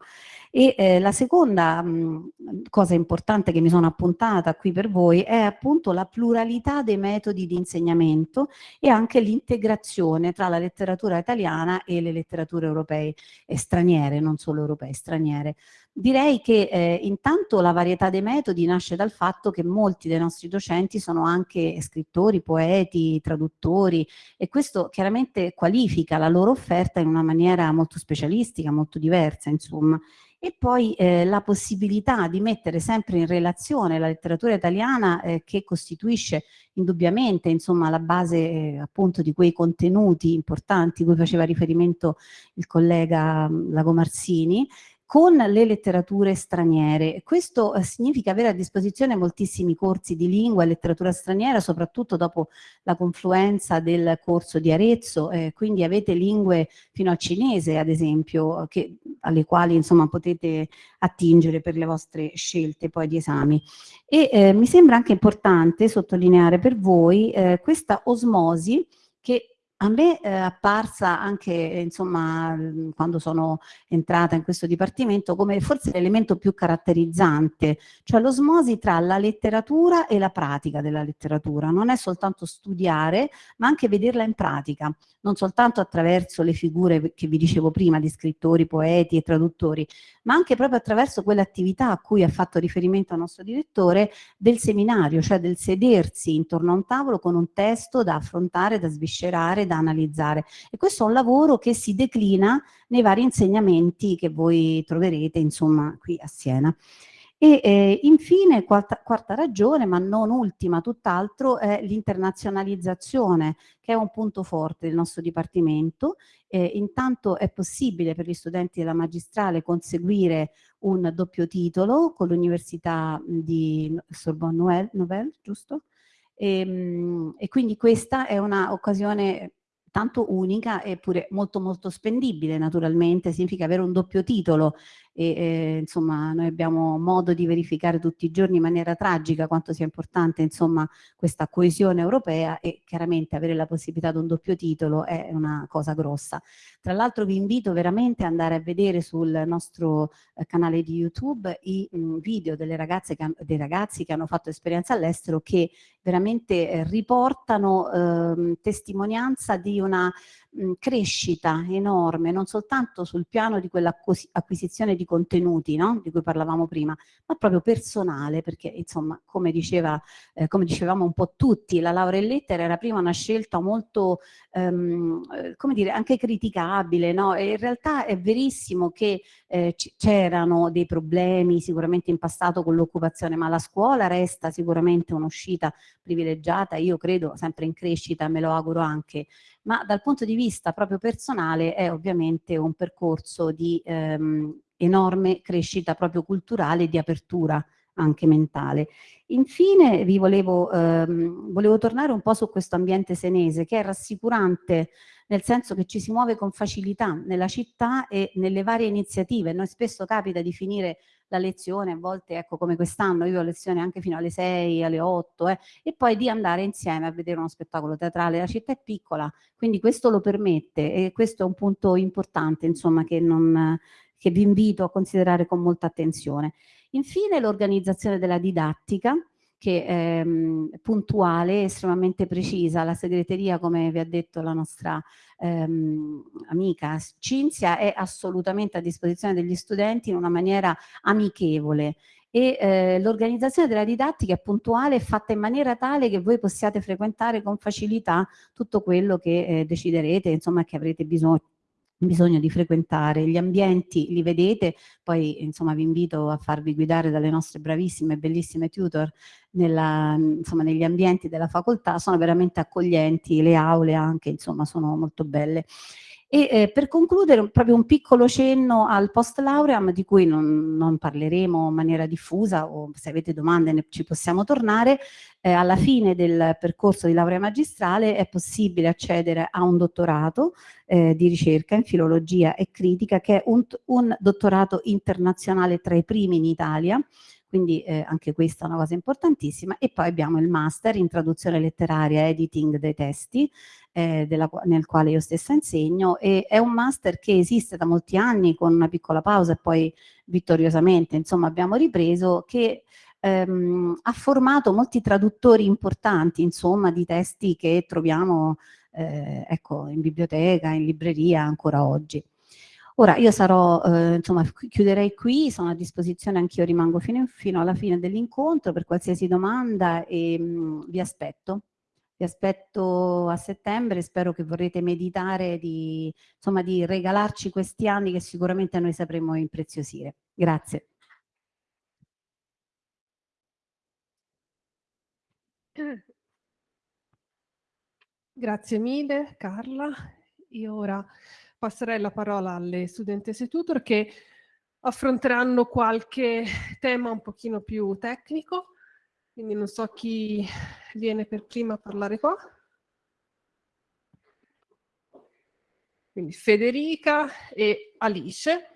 E eh, la seconda mh, cosa importante che mi sono appuntata qui per voi è appunto la pluralità dei metodi di insegnamento e anche l'integrazione tra la letteratura italiana e le letterature europee e straniere, non solo europee, straniere. Direi che eh, intanto la varietà dei metodi nasce dal fatto che molti dei nostri docenti sono anche scrittori, poeti, traduttori e questo chiaramente qualifica la loro offerta in una maniera molto specialistica, molto diversa insomma. E poi eh, la possibilità di mettere sempre in relazione la letteratura italiana eh, che costituisce indubbiamente insomma la base eh, appunto di quei contenuti importanti cui faceva riferimento il collega Lago Marzini con le letterature straniere. Questo eh, significa avere a disposizione moltissimi corsi di lingua e letteratura straniera, soprattutto dopo la confluenza del corso di Arezzo, eh, quindi avete lingue fino al cinese, ad esempio, che, alle quali insomma potete attingere per le vostre scelte poi di esami. E eh, mi sembra anche importante sottolineare per voi eh, questa osmosi che a me è apparsa anche, insomma, quando sono entrata in questo dipartimento come forse l'elemento più caratterizzante, cioè l'osmosi tra la letteratura e la pratica della letteratura. Non è soltanto studiare, ma anche vederla in pratica, non soltanto attraverso le figure che vi dicevo prima di scrittori, poeti e traduttori, ma anche proprio attraverso quell'attività a cui ha fatto riferimento il nostro direttore del seminario, cioè del sedersi intorno a un tavolo con un testo da affrontare, da sviscerare, da analizzare. E questo è un lavoro che si declina nei vari insegnamenti che voi troverete, insomma, qui a Siena. E eh, infine, quarta, quarta, ragione, ma non ultima, tutt'altro, è l'internazionalizzazione, che è un punto forte del nostro Dipartimento. Eh, intanto è possibile per gli studenti della magistrale conseguire un doppio titolo con l'Università di Sorbonne Nouvelle, giusto? E, ehm, e quindi questa è un'occasione tanto unica eppure molto molto spendibile naturalmente, significa avere un doppio titolo e eh, insomma noi abbiamo modo di verificare tutti i giorni in maniera tragica quanto sia importante insomma questa coesione europea e chiaramente avere la possibilità di un doppio titolo è una cosa grossa. Tra l'altro vi invito veramente ad andare a vedere sul nostro eh, canale di YouTube i mh, video delle ragazze che, dei ragazzi che hanno fatto esperienza all'estero che veramente eh, riportano ehm, testimonianza di una mh, crescita enorme, non soltanto sul piano di quell'acquisizione di contenuti, no? di cui parlavamo prima, ma proprio personale, perché insomma, come, diceva, eh, come dicevamo un po' tutti, la laurea in lettere era prima una scelta molto, ehm, eh, come dire, anche criticabile, no? E in realtà è verissimo che eh, c'erano dei problemi sicuramente in passato con l'occupazione, ma la scuola resta sicuramente un'uscita privilegiata, io credo sempre in crescita, me lo auguro anche, ma dal punto di vista proprio personale è ovviamente un percorso di ehm, enorme crescita proprio culturale e di apertura anche mentale. Infine vi volevo, ehm, volevo tornare un po' su questo ambiente senese che è rassicurante nel senso che ci si muove con facilità nella città e nelle varie iniziative. Noi spesso capita di finire la lezione, a volte ecco come quest'anno io ho lezione anche fino alle 6, alle 8 eh, e poi di andare insieme a vedere uno spettacolo teatrale. La città è piccola, quindi questo lo permette e questo è un punto importante insomma che, non, che vi invito a considerare con molta attenzione. Infine l'organizzazione della didattica che è ehm, puntuale, estremamente precisa. La segreteria, come vi ha detto la nostra ehm, amica Cinzia, è assolutamente a disposizione degli studenti in una maniera amichevole e eh, l'organizzazione della didattica è puntuale e fatta in maniera tale che voi possiate frequentare con facilità tutto quello che eh, deciderete, insomma che avrete bisogno bisogno di frequentare gli ambienti, li vedete, poi insomma vi invito a farvi guidare dalle nostre bravissime e bellissime tutor nella, insomma, negli ambienti della facoltà, sono veramente accoglienti, le aule anche insomma sono molto belle. E eh, per concludere proprio un piccolo cenno al post lauream di cui non, non, parleremo in maniera diffusa o se avete domande ne, ci possiamo tornare, eh, alla fine del percorso di laurea magistrale è possibile accedere a un dottorato eh, di ricerca in filologia e critica che è un, un dottorato internazionale tra i primi in Italia quindi eh, anche questa è una cosa importantissima e poi abbiamo il master in traduzione letteraria editing dei testi eh, della, nel quale io stessa insegno e è un master che esiste da molti anni con una piccola pausa e poi vittoriosamente insomma abbiamo ripreso che ehm, ha formato molti traduttori importanti insomma di testi che troviamo eh, ecco, in biblioteca, in libreria ancora oggi. Ora io sarò, eh, insomma, chiuderei qui, sono a disposizione anch'io, rimango fino, fino, alla fine dell'incontro per qualsiasi domanda e mh, mm, vi aspetto. Vi aspetto a settembre, spero che vorrete meditare di, insomma, di regalarci questi anni che sicuramente noi sapremo impreziosire. Grazie. Grazie mille Carla. Io ora passerei la parola alle studentesse tutor che affronteranno qualche tema un pochino più tecnico, quindi non so chi viene per prima a parlare qua. Quindi Federica e Alice.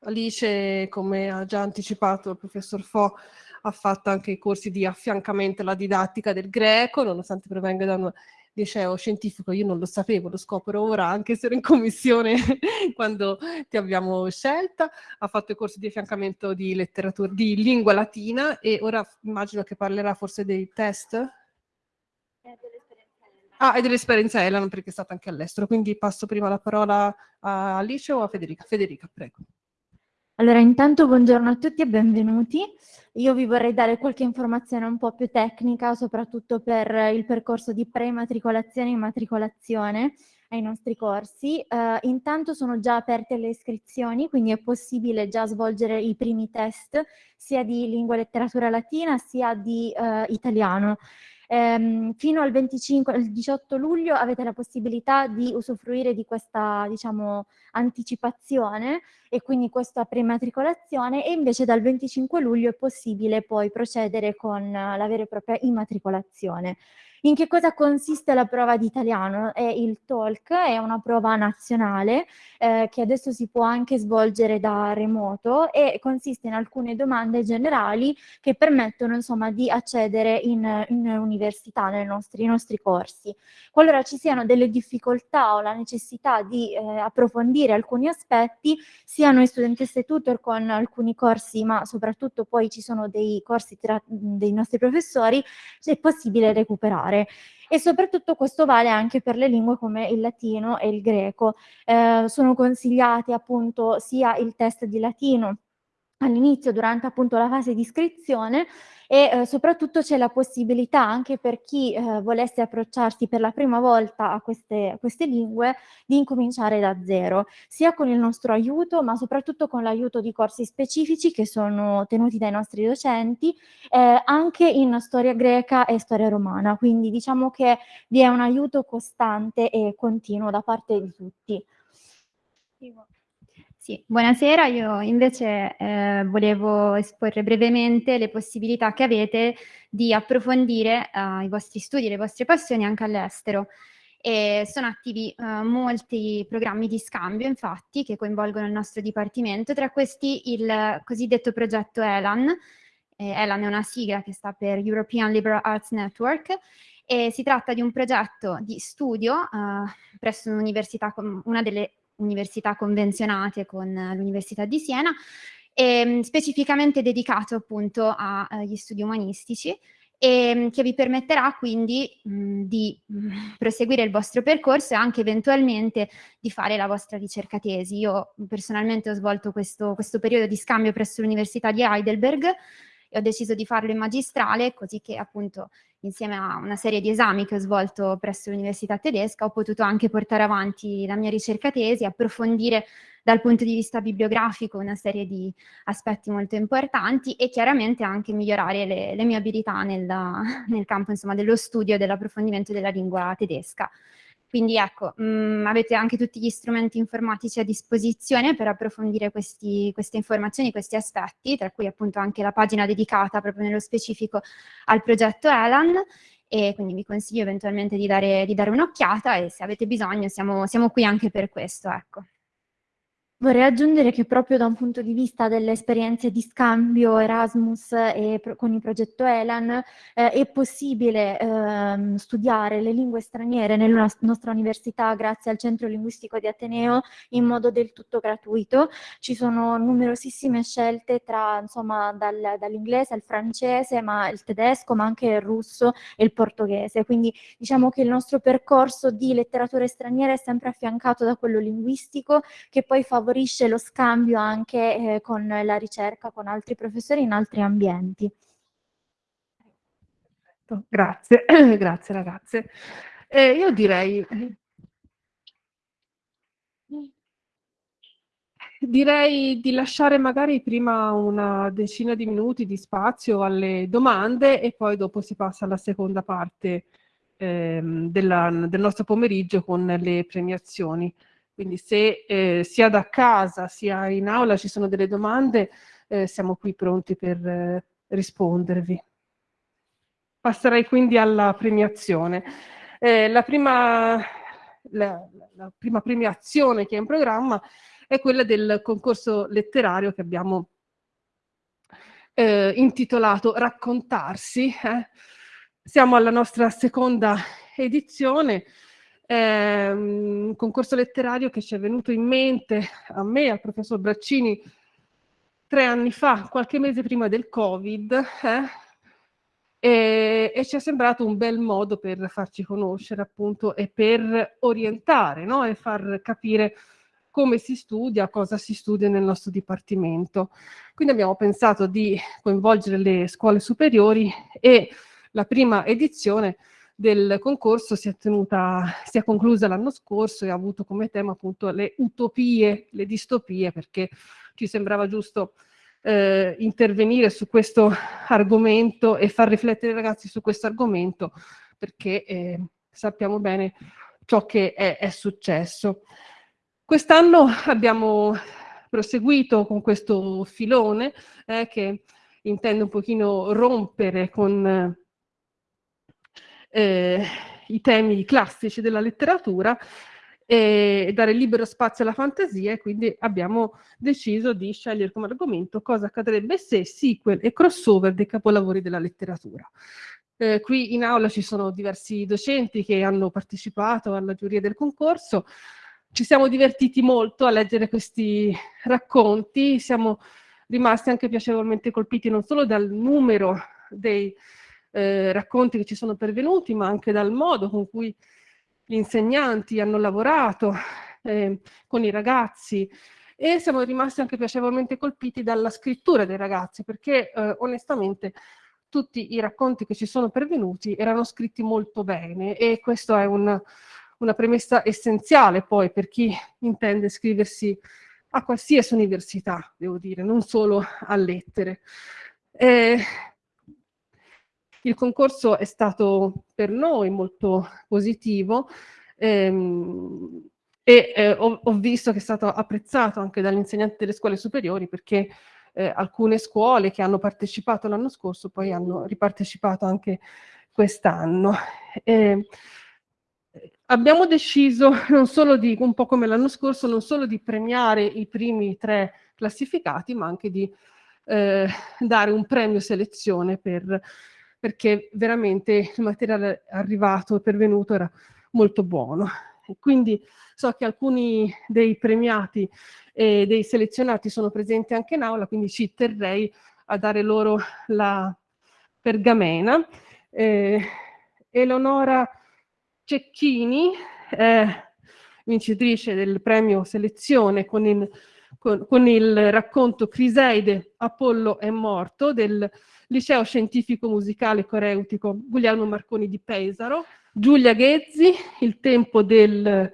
Alice, come ha già anticipato il professor Fo, ha fatto anche i corsi di affiancamento alla didattica del greco, nonostante provenga da una liceo scientifico, io non lo sapevo, lo scopro ora, anche se ero in commissione quando ti abbiamo scelta, ha fatto i corsi di affiancamento di letteratura, di lingua latina e ora immagino che parlerà forse dei test? Ah, e dell'esperienza Elan perché è stata anche all'estero, quindi passo prima la parola a Alice o a Federica? Federica, prego. Allora, intanto buongiorno a tutti e benvenuti. Io vi vorrei dare qualche informazione un po' più tecnica, soprattutto per il percorso di pre-matricolazione e immatricolazione ai nostri corsi. Uh, intanto sono già aperte le iscrizioni, quindi è possibile già svolgere i primi test sia di lingua e letteratura latina sia di uh, italiano. Ehm, fino al 25, al 18 luglio avete la possibilità di usufruire di questa, diciamo, anticipazione e quindi questa prematricolazione e invece dal 25 luglio è possibile poi procedere con la vera e propria immatricolazione. In che cosa consiste la prova di italiano? È il TOLC, è una prova nazionale eh, che adesso si può anche svolgere da remoto e consiste in alcune domande generali che permettono insomma di accedere in, in università nei nostri, nostri, corsi. Qualora ci siano delle difficoltà o la necessità di eh, approfondire alcuni aspetti, sia noi studentesse tutor con alcuni corsi, ma soprattutto poi ci sono dei corsi tra, dei nostri professori, è possibile recuperare fare e soprattutto questo vale anche per le lingue come il latino e il greco. Eh, sono consigliati appunto sia il test di latino all'inizio durante appunto la fase di iscrizione e eh, soprattutto c'è la possibilità anche per chi eh, volesse approcciarsi per la prima volta a queste, a queste, lingue di incominciare da zero, sia con il nostro aiuto ma soprattutto con l'aiuto di corsi specifici che sono tenuti dai nostri docenti eh, anche in storia greca e storia romana, quindi diciamo che vi è un aiuto costante e continuo da parte di tutti. Sì, buonasera, io invece eh, volevo esporre brevemente le possibilità che avete di approfondire eh, i vostri studi, le vostre passioni anche all'estero. E sono attivi eh, molti programmi di scambio, infatti, che coinvolgono il nostro dipartimento, tra questi il cosiddetto progetto ELAN. Eh, ELAN è una sigla che sta per European Liberal Arts Network e si tratta di un progetto di studio eh, presso un'università, una delle università convenzionate con l'Università di Siena, e, specificamente dedicato appunto agli studi umanistici e ehm, che vi permetterà quindi mh, di mh, proseguire il vostro percorso e anche eventualmente di fare la vostra ricerca tesi. Io personalmente ho svolto questo, questo periodo di scambio presso l'Università di Heidelberg e ho deciso di farlo in magistrale così che appunto insieme a una serie di esami che ho svolto presso l'Università tedesca ho potuto anche portare avanti la mia ricerca tesi, approfondire dal punto di vista bibliografico una serie di aspetti molto importanti e chiaramente anche migliorare le, le mie abilità nella, nel campo insomma, dello studio e dell'approfondimento della lingua tedesca. Quindi ecco, mh, mm, avete anche tutti gli strumenti informatici a disposizione per approfondire questi, queste informazioni, questi aspetti, tra cui appunto anche la pagina dedicata proprio nello specifico al progetto ELAN e quindi vi consiglio eventualmente di dare, dare un'occhiata e se avete bisogno siamo, siamo qui anche per questo. Ecco. Vorrei aggiungere che proprio da un punto di vista delle esperienze di scambio Erasmus e con il progetto ELAN eh, è possibile eh, studiare le lingue straniere nella nostra università grazie al Centro Linguistico di Ateneo in modo del tutto gratuito. Ci sono numerosissime scelte tra insomma dal, dall'inglese al francese, ma il tedesco, ma anche il russo e il portoghese. Quindi diciamo che il nostro percorso di letterature straniere è sempre affiancato da quello linguistico che poi favorisce favorisce lo scambio anche eh, con la ricerca con altri professori in altri ambienti. Grazie, grazie ragazze. Eh, io direi, direi di lasciare magari prima una decina di minuti di spazio alle domande e poi dopo si passa alla seconda parte ehm, della, del nostro pomeriggio con le premiazioni. Quindi se eh, sia da casa sia in aula ci sono delle domande, eh, siamo qui pronti per eh, rispondervi. Passerei quindi alla premiazione. Eh, la prima, la, la, prima, premiazione che è in programma è quella del concorso letterario che abbiamo eh, intitolato Raccontarsi. Eh. Siamo alla nostra seconda edizione, è un concorso letterario che ci è venuto in mente a me, al professor Braccini, tre anni fa, qualche mese prima del Covid, eh? e, e, ci è sembrato un bel modo per farci conoscere appunto e per orientare no? e far capire come si studia, cosa si studia nel nostro dipartimento. Quindi abbiamo pensato di coinvolgere le scuole superiori e la prima edizione del concorso si è, tenuta, si è conclusa l'anno scorso e ha avuto come tema appunto le utopie, le distopie, perché ci sembrava giusto eh, intervenire su questo argomento e far riflettere i ragazzi su questo argomento, perché eh, sappiamo bene ciò che è, è successo. Quest'anno abbiamo proseguito con questo filone eh, che intende un pochino rompere con eh, i temi classici della letteratura e dare libero spazio alla fantasia e quindi abbiamo deciso di scegliere come argomento cosa accadrebbe se sequel e crossover dei capolavori della letteratura. Eh, qui in aula ci sono diversi docenti che hanno partecipato alla giuria del concorso, ci siamo divertiti molto a leggere questi racconti, siamo rimasti anche piacevolmente colpiti non solo dal numero dei eh, racconti che ci sono pervenuti, ma anche dal modo con cui gli insegnanti hanno lavorato eh, con i ragazzi e siamo rimasti anche piacevolmente colpiti dalla scrittura dei ragazzi, perché eh, onestamente tutti i racconti che ci sono pervenuti erano scritti molto bene e questa è una, una premessa essenziale poi per chi intende iscriversi a qualsiasi università, devo dire, non solo a lettere. Eh, il concorso è stato per noi molto positivo ehm, e eh, ho, ho, visto che è stato apprezzato anche dagli insegnanti delle scuole superiori perché eh, alcune scuole che hanno partecipato l'anno scorso poi hanno ripartecipato anche quest'anno. Eh, abbiamo deciso non solo di, un po' come l'anno scorso, non solo di premiare i primi tre classificati, ma anche di eh, dare un premio selezione per, perché veramente il materiale arrivato e pervenuto era molto buono. Quindi so che alcuni dei premiati e dei selezionati sono presenti anche in aula, quindi ci terrei a dare loro la pergamena. Eh, Eleonora Cecchini, eh, vincitrice del premio selezione con il, con, con il racconto Criseide, Apollo è morto del Liceo Scientifico Musicale Coreutico Guglielmo Marconi di Pesaro, Giulia Ghezzi, Il tempo del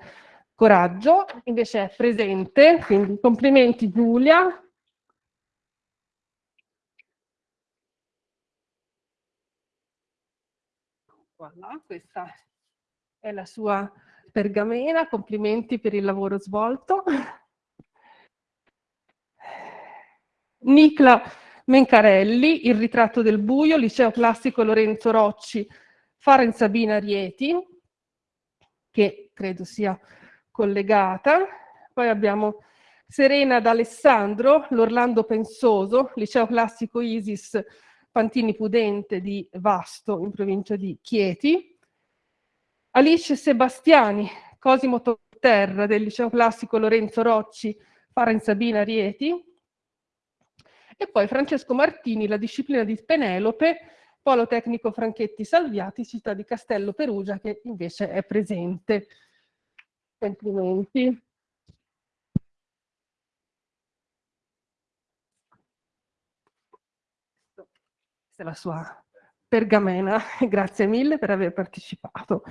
coraggio, invece è presente, quindi complimenti Giulia. Voilà, questa è la sua pergamena, complimenti per il lavoro svolto. Nicla Mencarelli, Il ritratto del buio, Liceo Classico Lorenzo Rocci, Faren Sabina Rieti, che credo sia collegata. Poi abbiamo Serena D'Alessandro, l'Orlando Pensoso, Liceo Classico Isis Pantini Pudente di Vasto, in provincia di Chieti. Alice Sebastiani, Cosimo Terra, del Liceo Classico Lorenzo Rocci, Faren Sabina Rieti. E poi Francesco Martini, la disciplina di Penelope, Polo Tecnico Franchetti Salviati, città di Castello Perugia, che invece è presente. Complimenti. Questa è la sua pergamena, grazie mille per aver partecipato.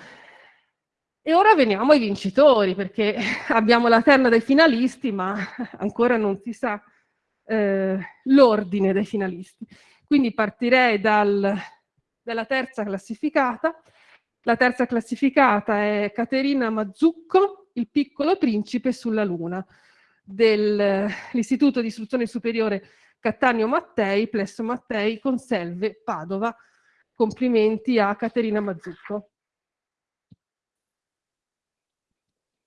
E ora veniamo ai vincitori, perché abbiamo la terna dei finalisti, ma ancora non si sa eh, l'ordine dei finalisti. Quindi partirei dal, dalla terza classificata, la terza classificata è Caterina Mazzucco, Il piccolo principe sulla luna, dell'Istituto di Istruzione Superiore Cattaneo Mattei, Plesso Mattei, Conselve, Padova. Complimenti a Caterina Mazzucco.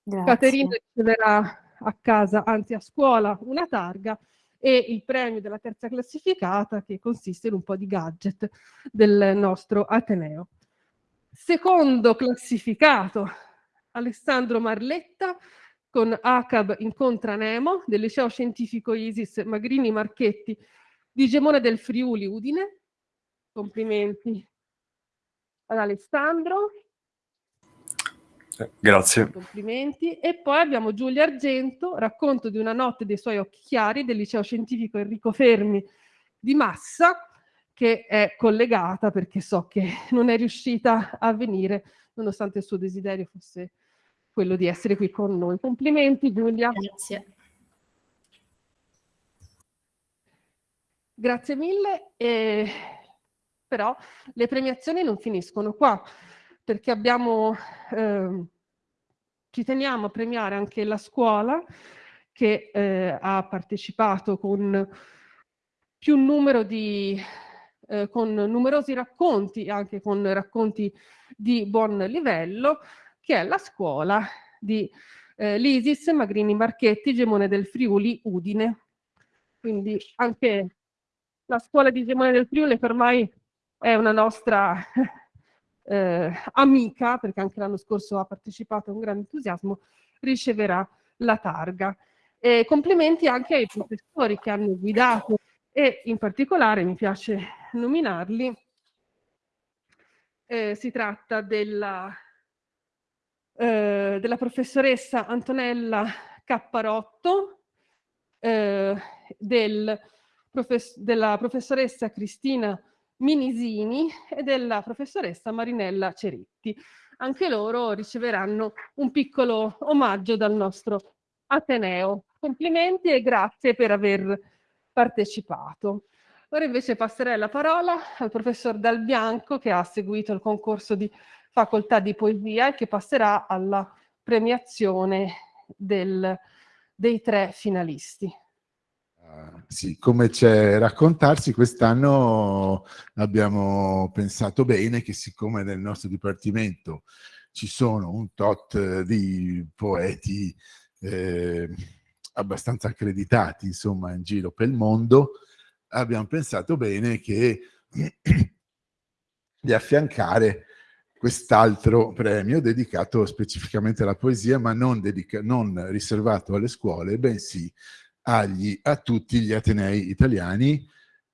Grazie. Caterina riceverà a casa, anzi a scuola, una targa e il premio della terza classificata che consiste in un po' di gadget del nostro Ateneo. Secondo classificato, Alessandro Marletta con ACAB Incontra Nemo del Liceo Scientifico Isis Magrini Marchetti di Gemone del Friuli Udine. Complimenti ad Alessandro. Grazie. Complimenti. E poi abbiamo Giulia Argento, racconto di una notte dei suoi occhi chiari del Liceo Scientifico Enrico Fermi di Massa, che è collegata perché so che non è riuscita a venire nonostante il suo desiderio fosse quello di essere qui con noi. Complimenti Giulia. Grazie. Grazie mille. E... Però le premiazioni non finiscono qua, perché abbiamo, eh, ci teniamo a premiare anche la scuola che eh, ha partecipato con più numero di eh, con numerosi racconti, anche con racconti di buon livello, che è la scuola di eh, l'Isis Magrini Marchetti, Gemone del Friuli, Udine. Quindi anche la scuola di Gemone del Friuli che ormai è una nostra eh, amica, perché anche l'anno scorso ha partecipato con grande entusiasmo, riceverà la targa. E complimenti anche ai professori che hanno guidato e in particolare mi piace nominarli. Eh, si tratta della, eh, della, professoressa Antonella Capparotto, eh, del profess della professoressa Cristina Minisini e della professoressa Marinella Ceretti. Anche loro riceveranno un piccolo omaggio dal nostro Ateneo. Complimenti e grazie per aver partecipato. Ora invece passerei la parola al professor Dal Bianco che ha seguito il concorso di facoltà di poesia e che passerà alla premiazione del, dei tre finalisti. Sì, come c'è raccontarsi, quest'anno abbiamo pensato bene che siccome nel nostro dipartimento ci sono un tot di poeti eh, abbastanza accreditati, insomma, in giro per il mondo, abbiamo pensato bene che di affiancare quest'altro premio dedicato specificamente alla poesia, ma non, non riservato alle scuole, bensì agli, a tutti gli atenei italiani,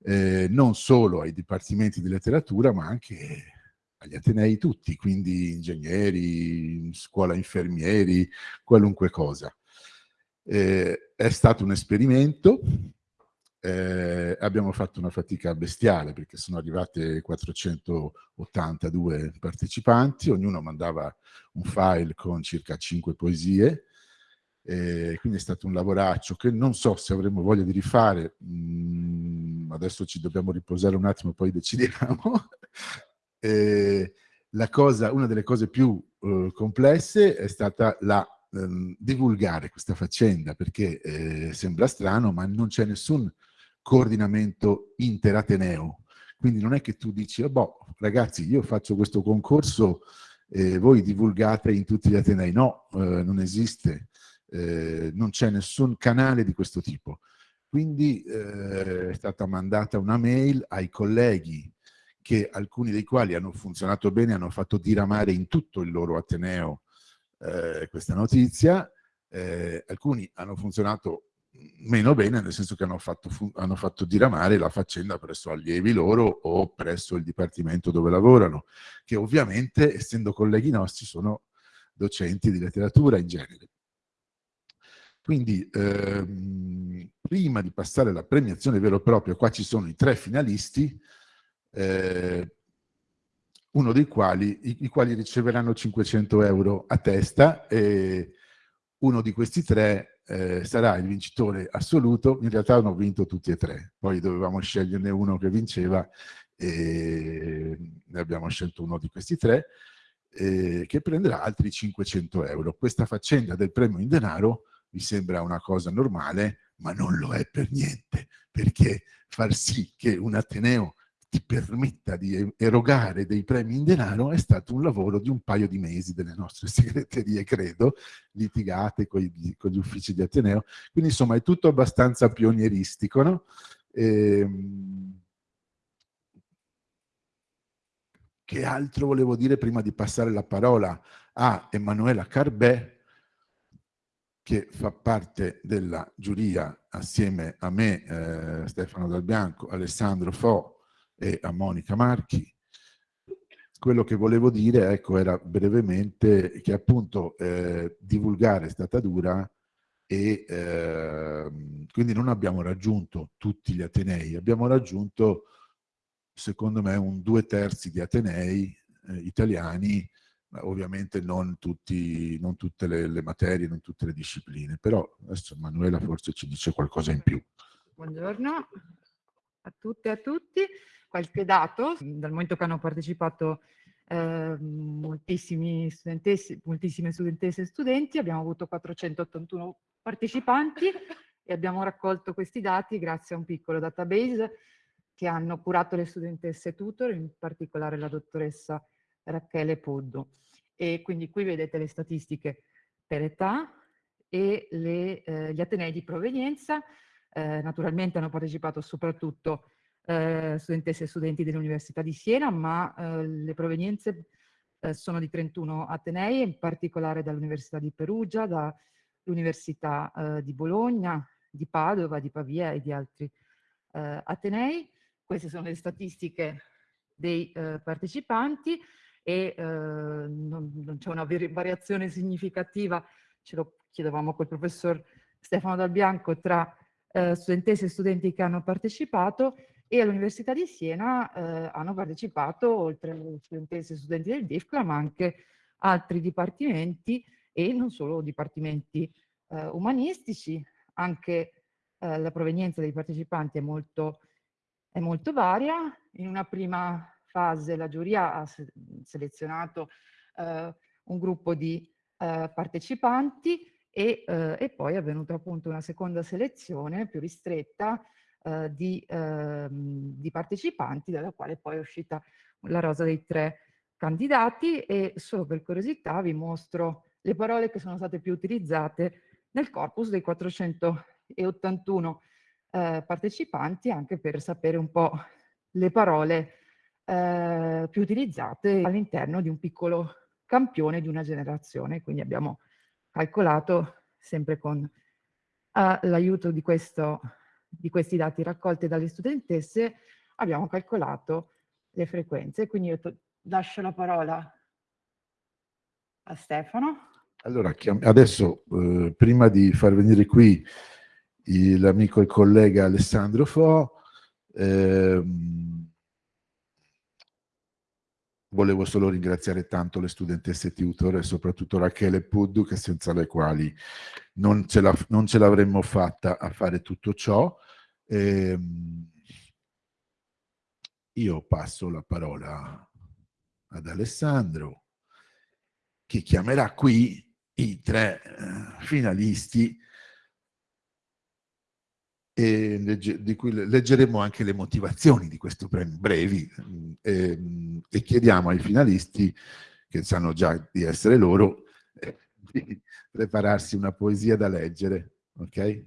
eh, non solo ai dipartimenti di letteratura, ma anche agli atenei tutti, quindi ingegneri, scuola infermieri, qualunque cosa. Eh, è stato un esperimento, eh, abbiamo fatto una fatica bestiale perché sono arrivate 482 partecipanti, ognuno mandava un file con circa 5 poesie, eh, quindi è stato un lavoraccio che non so se avremo voglia di rifare, mm, adesso ci dobbiamo riposare un attimo poi decidiamo. eh, cosa, una delle cose più eh, complesse è stata la ehm, divulgare questa faccenda perché eh, sembra strano ma non c'è nessun coordinamento interateneo. Quindi non è che tu dici, oh, boh, ragazzi, io faccio questo concorso eh, voi divulgate in tutti gli atenei. No, eh, non esiste, eh, non c'è nessun canale di questo tipo. Quindi eh, è stata mandata una mail ai colleghi che alcuni dei quali hanno funzionato bene, hanno fatto diramare in tutto il loro ateneo eh, questa notizia, eh, alcuni hanno funzionato meno bene, nel senso che hanno fatto, hanno fatto diramare la faccenda presso allievi loro o presso il dipartimento dove lavorano, che ovviamente, essendo colleghi nostri, sono docenti di letteratura in genere. Quindi, ehm, prima di passare alla premiazione vero e proprio, qua ci sono i tre finalisti, eh, uno dei quali, i, i, quali riceveranno 500 euro a testa e uno di questi tre eh, sarà il vincitore assoluto, in realtà hanno vinto tutti e tre, poi dovevamo sceglierne uno che vinceva e ne abbiamo scelto uno di questi tre, eh, che prenderà altri 500 euro. Questa faccenda del premio in denaro vi sembra una cosa normale, ma non lo è per niente, perché far sì che un Ateneo ti permetta di erogare dei premi in denaro è stato un lavoro di un paio di mesi delle nostre segreterie, credo, litigate con gli, con gli uffici di Ateneo. Quindi insomma è tutto abbastanza pionieristico. No? Ehm, che altro volevo dire prima di passare la parola a Emanuela Carbè, che fa parte della giuria assieme a me, eh, Stefano Dal Bianco, Alessandro Fo, e a Monica Marchi. Quello che volevo dire ecco, era brevemente che appunto eh, divulgare è stata dura e eh, quindi non abbiamo raggiunto tutti gli Atenei, abbiamo raggiunto secondo me un due terzi di Atenei eh, italiani, ovviamente non, tutti, non tutte le, le, materie, non tutte le discipline, però adesso Manuela forse ci dice qualcosa in più. Buongiorno a tutte e a tutti qualche dato, dal momento che hanno partecipato eh, moltissime studentesse e studenti, abbiamo avuto 481 partecipanti e abbiamo raccolto questi dati grazie a un piccolo database che hanno curato le studentesse tutor, in particolare la dottoressa Rachele Poddo. E quindi qui vedete le statistiche per età e le, eh, gli atenei di provenienza. Eh, naturalmente hanno partecipato soprattutto eh, studentesse e studenti dell'Università di Siena, ma eh, le provenienze eh, sono di 31 Atenei, in particolare dall'Università di Perugia, dall'Università di Bologna, di Padova, di Pavia e di altri Atenei. Queste sono le statistiche dei partecipanti e non, non c'è una variazione significativa, ce lo chiedevamo col professor Stefano Dal Bianco, tra studentesse e studenti che hanno partecipato e all'Università di Siena eh, hanno partecipato, oltre alle studentesse e studenti del DIFCLA, ma anche altri dipartimenti e non solo dipartimenti eh, umanistici, anche eh, la provenienza dei partecipanti è molto, è molto varia. In una prima fase la giuria ha se selezionato eh, un gruppo di eh, partecipanti e, eh, e poi è avvenuta appunto una seconda selezione più ristretta eh, di, eh, di, partecipanti, dalla quale poi è uscita la rosa dei tre candidati e solo per curiosità vi mostro le parole che sono state più utilizzate nel corpus dei 481 eh, partecipanti, anche per sapere un po' le parole eh, più utilizzate all'interno di un piccolo campione di una generazione. Quindi abbiamo calcolato sempre con uh, l'aiuto di, di questi dati raccolti dalle studentesse, abbiamo calcolato le frequenze. Quindi io lascio la parola a Stefano. Allora, adesso, eh, prima di far venire qui l'amico e collega Alessandro Fo, ehm, volevo solo ringraziare tanto le studentesse tutor e soprattutto Rachele Puddu, che senza le quali non ce, l'avremmo fatta a fare tutto ciò. Ehm, io passo la parola ad Alessandro, che chiamerà qui i tre eh, finalisti e di cui leggeremo anche le motivazioni di questo premio brevi e, ehm, e, chiediamo ai finalisti, che sanno già di essere loro, di prepararsi una poesia da leggere, ok?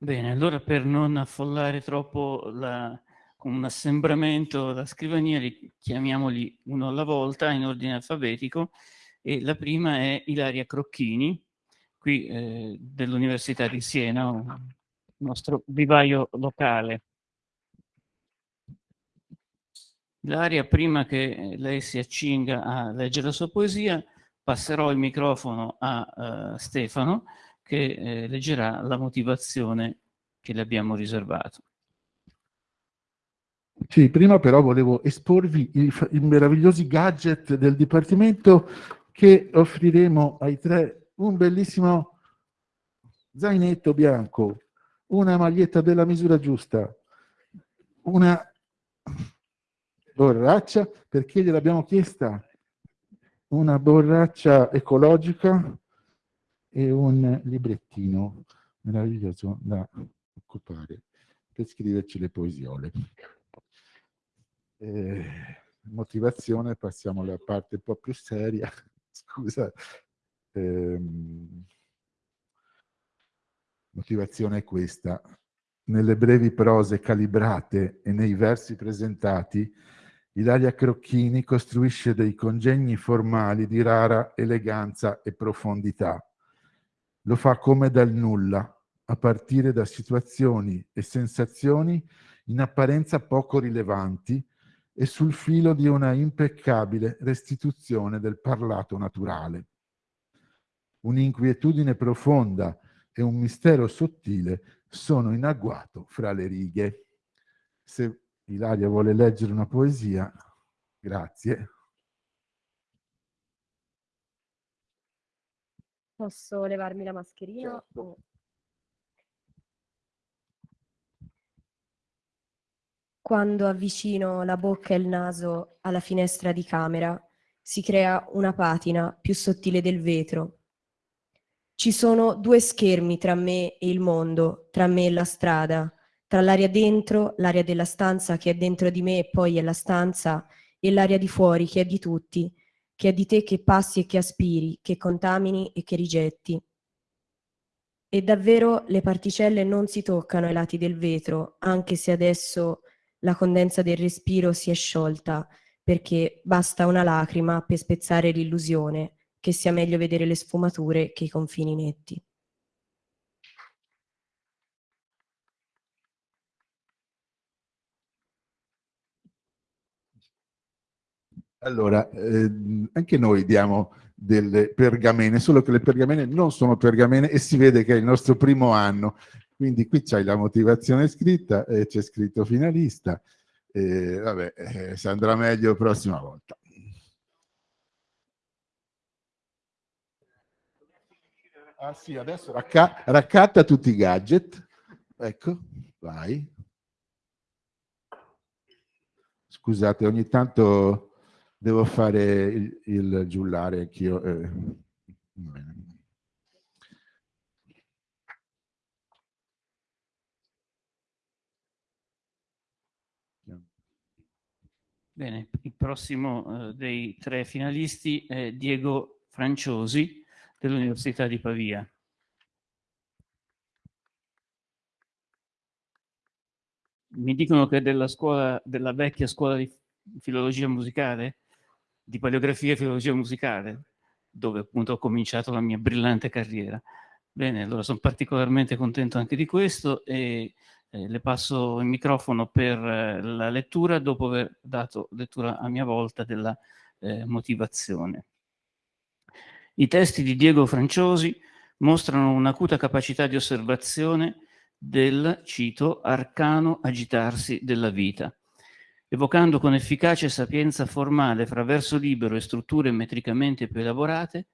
Bene, allora per non affollare troppo la, con un assembramento la scrivania, li chiamiamoli uno alla volta in ordine alfabetico e la prima è Ilaria Crocchini, qui eh, dell'Università di Siena, un nostro vivaio locale. Ilaria, prima che lei si accinga a leggere la sua poesia, passerò il microfono a uh, Stefano, che eh, leggerà la motivazione che le abbiamo riservato. Sì, prima però volevo esporvi i, i meravigliosi gadget del Dipartimento che offriremo ai tre un bellissimo zainetto bianco, una maglietta della misura giusta, una borraccia, perché gliel'abbiamo chiesta, una borraccia ecologica e un librettino meraviglioso da occupare per scriverci le poesiole. Eh, motivazione, passiamo alla parte un po' più seria scusa. Ehm, motivazione è questa. Nelle brevi prose calibrate e nei versi presentati, Ilaria Crocchini costruisce dei congegni formali di rara eleganza e profondità. Lo fa come dal nulla, a partire da situazioni e sensazioni in apparenza poco rilevanti, e sul filo di una impeccabile restituzione del parlato naturale. Un'inquietudine profonda e un mistero sottile sono in agguato fra le righe. Se Ilaria vuole leggere una poesia, grazie. Posso levarmi la mascherina? Certo. Quando avvicino la bocca e il naso alla finestra di camera, si crea una patina più sottile del vetro. Ci sono due schermi tra me e il mondo, tra me e la strada, tra l'aria dentro, l'aria della stanza che è dentro di me e poi è la stanza, e l'aria di fuori che è di tutti, che è di te che passi e che aspiri, che contamini e che rigetti. E davvero le particelle non si toccano ai lati del vetro, anche se adesso la condensa del respiro si è sciolta, perché basta una lacrima per spezzare l'illusione che sia meglio vedere le sfumature che i confini netti. Allora, eh, anche noi diamo delle pergamene, solo che le pergamene non sono pergamene e si vede che è il nostro primo anno, quindi qui c'hai la motivazione scritta e c'è scritto finalista. E, vabbè, eh, se andrà meglio prossima volta. Ah sì, adesso racca raccatta tutti i gadget. Ecco, vai. Scusate, ogni tanto devo fare il, il giullare anch'io. Eh. Bene. Il prossimo eh, dei tre finalisti è Diego Franciosi dell'Università di Pavia. Mi dicono che è della, scuola, della vecchia scuola di filologia musicale, di paleografia e filologia musicale, dove appunto ho cominciato la mia brillante carriera. Bene, allora sono particolarmente contento anche di questo e eh, le passo il microfono per eh, la lettura dopo aver dato lettura a mia volta della eh, motivazione. I testi di Diego Franciosi mostrano un'acuta capacità di osservazione del, cito, arcano agitarsi della vita, evocando con efficacia e sapienza formale fra verso libero e strutture metricamente più elaborate,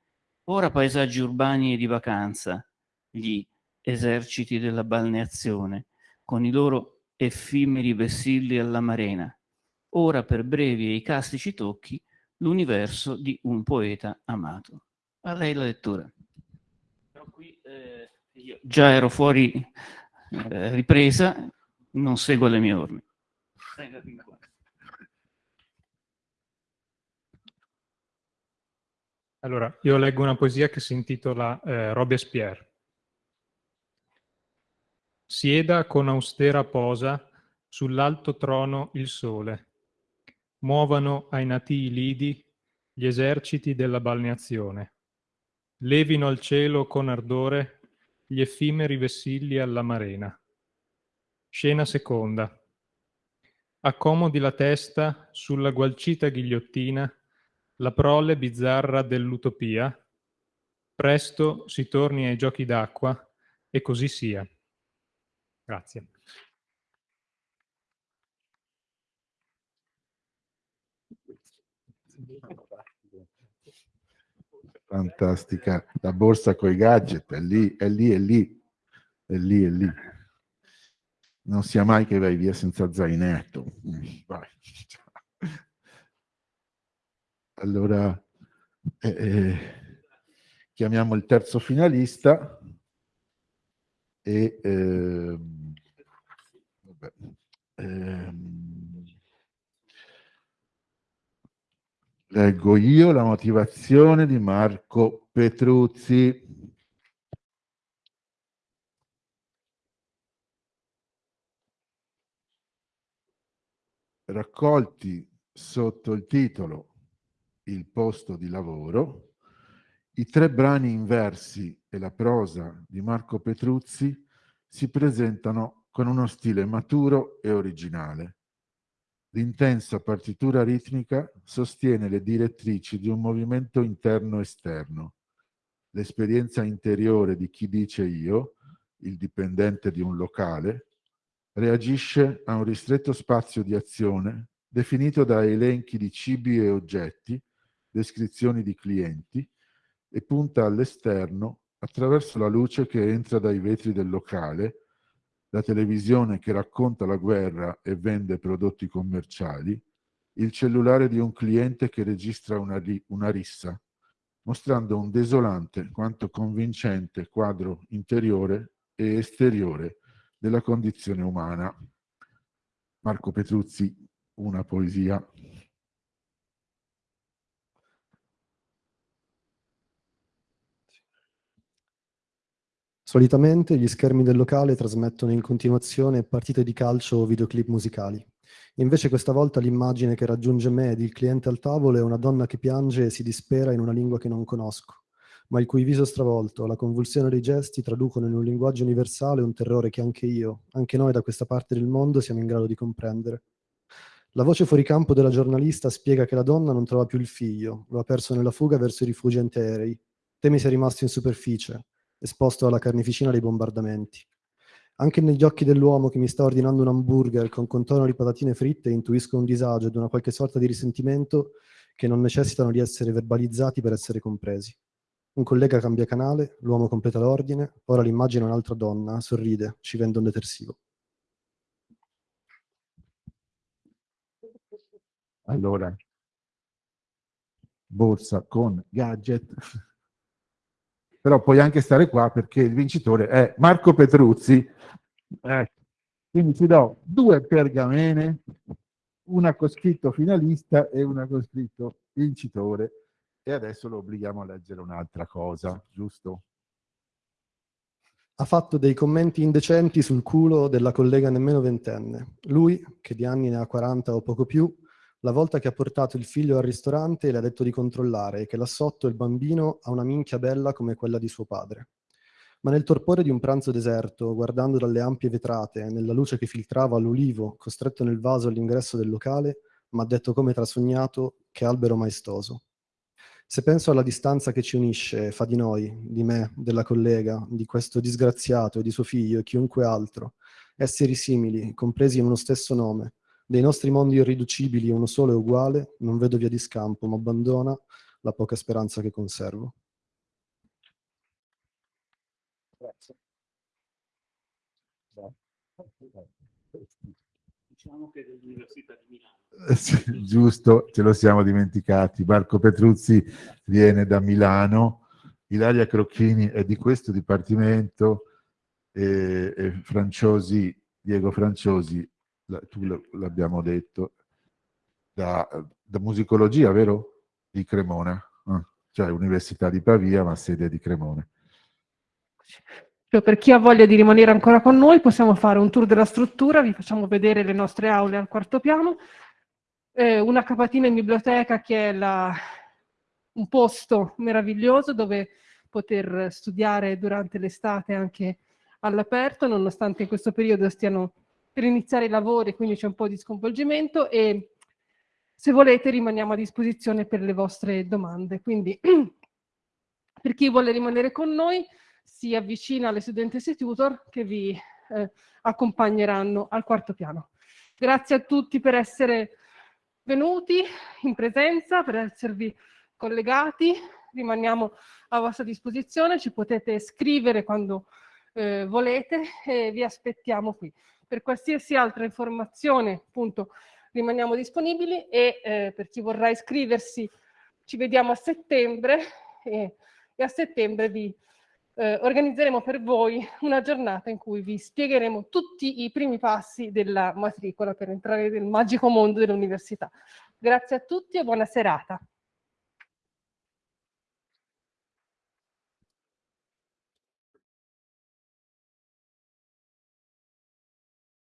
ora paesaggi urbani e di vacanza, gli eserciti della balneazione, con i loro effimeri vessilli alla marena, ora per brevi e icastici tocchi l'universo di un poeta amato. A lei la lettura. Però qui eh, io già ero fuori eh, ripresa, non seguo le mie orme. Allora, io leggo una poesia che si intitola eh, Robespierre. Sieda con austera posa sull'alto trono il sole. Muovano ai natii lidi gli eserciti della balneazione. Levino al cielo con ardore gli effimeri vessilli alla marena. Scena seconda. Accomodi la testa sulla gualcita ghigliottina la prole bizzarra dell'utopia. Presto si torni ai giochi d'acqua e così sia. Grazie. Fantastica, la borsa con i gadget, è lì, è lì, è lì, è lì, è lì. Non sia mai che vai via senza zainetto. Vai. Allora, eh, eh, chiamiamo il terzo finalista e ehm, vabbè, ehm, leggo io la motivazione di Marco Petruzzi. Raccolti sotto il titolo Il posto di lavoro, i tre brani in versi e la prosa di Marco Petruzzi si presentano con uno stile maturo e originale. L'intensa partitura ritmica sostiene le direttrici di un movimento interno-esterno. L'esperienza interiore di chi dice io, il dipendente di un locale, reagisce a un ristretto spazio di azione definito da elenchi di cibi e oggetti, descrizioni di clienti, e punta all'esterno attraverso la luce che entra dai vetri del locale, la televisione che racconta la guerra e vende prodotti commerciali, il cellulare di un cliente che registra una, una rissa, mostrando un desolante quanto convincente quadro interiore e esteriore della condizione umana. Marco Petruzzi, una poesia Solitamente gli schermi del locale trasmettono in continuazione partite di calcio o videoclip musicali. Invece questa volta l'immagine che raggiunge me ed il cliente al tavolo è una donna che piange e si dispera in una lingua che non conosco, ma il cui viso stravolto, la convulsione dei gesti traducono in un linguaggio universale un terrore che anche io, anche noi da questa parte del mondo siamo in grado di comprendere. La voce fuori campo della giornalista spiega che la donna non trova più il figlio, lo ha perso nella fuga verso i rifugi antiaerei. Temi sia rimasto in superficie, esposto alla carneficina dei bombardamenti. Anche negli occhi dell'uomo che mi sta ordinando un hamburger con contorno di patatine fritte intuisco un disagio ed una qualche sorta di risentimento che non necessitano di essere verbalizzati per essere compresi. Un collega cambia canale, l'uomo completa l'ordine, ora l'immagine è un'altra donna, sorride, ci vende un detersivo. Allora, borsa con gadget però puoi anche stare qua perché il vincitore è Marco Petruzzi. Eh, quindi ti do due pergamene una con scritto finalista e una con scritto vincitore e adesso lo obblighiamo a leggere un'altra cosa, giusto? Ha fatto dei commenti indecenti sul culo della collega nemmeno ventenne. Lui, che di anni ne ha 40 o poco più, la volta che ha portato il figlio al ristorante le ha detto di controllare e che là sotto il bambino ha una minchia bella come quella di suo padre. Ma nel torpore di un pranzo deserto, guardando dalle ampie vetrate, nella luce che filtrava l'ulivo costretto nel vaso all'ingresso del locale, m'ha detto come trasognato che albero maestoso. Se penso alla distanza che ci unisce, fa di noi, di me, della collega, di questo disgraziato e di suo figlio e chiunque altro, esseri simili, compresi in uno stesso nome, dei nostri mondi irriducibili uno solo e uguale, non vedo via di scampo, ma abbandona la poca speranza che conservo. Grazie. Diciamo che è dell'Università di Milano. Eh, sì, giusto, ce lo siamo dimenticati. Marco Petruzzi viene da Milano, Ilaria Crocchini è di questo dipartimento e, e Franciosi, Diego Franciosi, tu l'abbiamo detto, da, da, musicologia, vero? Di Cremona, ah, cioè Università di Pavia, ma sede di Cremona. Cioè, per chi ha voglia di rimanere ancora con noi possiamo fare un tour della struttura, vi facciamo vedere le nostre aule al quarto piano, eh, una capatina in biblioteca che è la, un posto meraviglioso dove poter studiare durante l'estate anche all'aperto, nonostante in questo periodo stiano per iniziare i lavori, quindi c'è un po' di sconvolgimento e se volete rimaniamo a disposizione per le vostre domande. Quindi per chi vuole rimanere con noi si avvicina alle studentesse tutor che vi eh, accompagneranno al quarto piano. Grazie a tutti per essere venuti in presenza, per esservi collegati, rimaniamo a vostra disposizione, ci potete scrivere quando eh, volete e vi aspettiamo qui. Per qualsiasi altra informazione, appunto, rimaniamo disponibili e eh, per chi vorrà iscriversi ci vediamo a settembre e, e a settembre vi eh, organizzeremo per voi una giornata in cui vi spiegheremo tutti i primi passi della matricola per entrare nel magico mondo dell'università. Grazie a tutti e buona serata.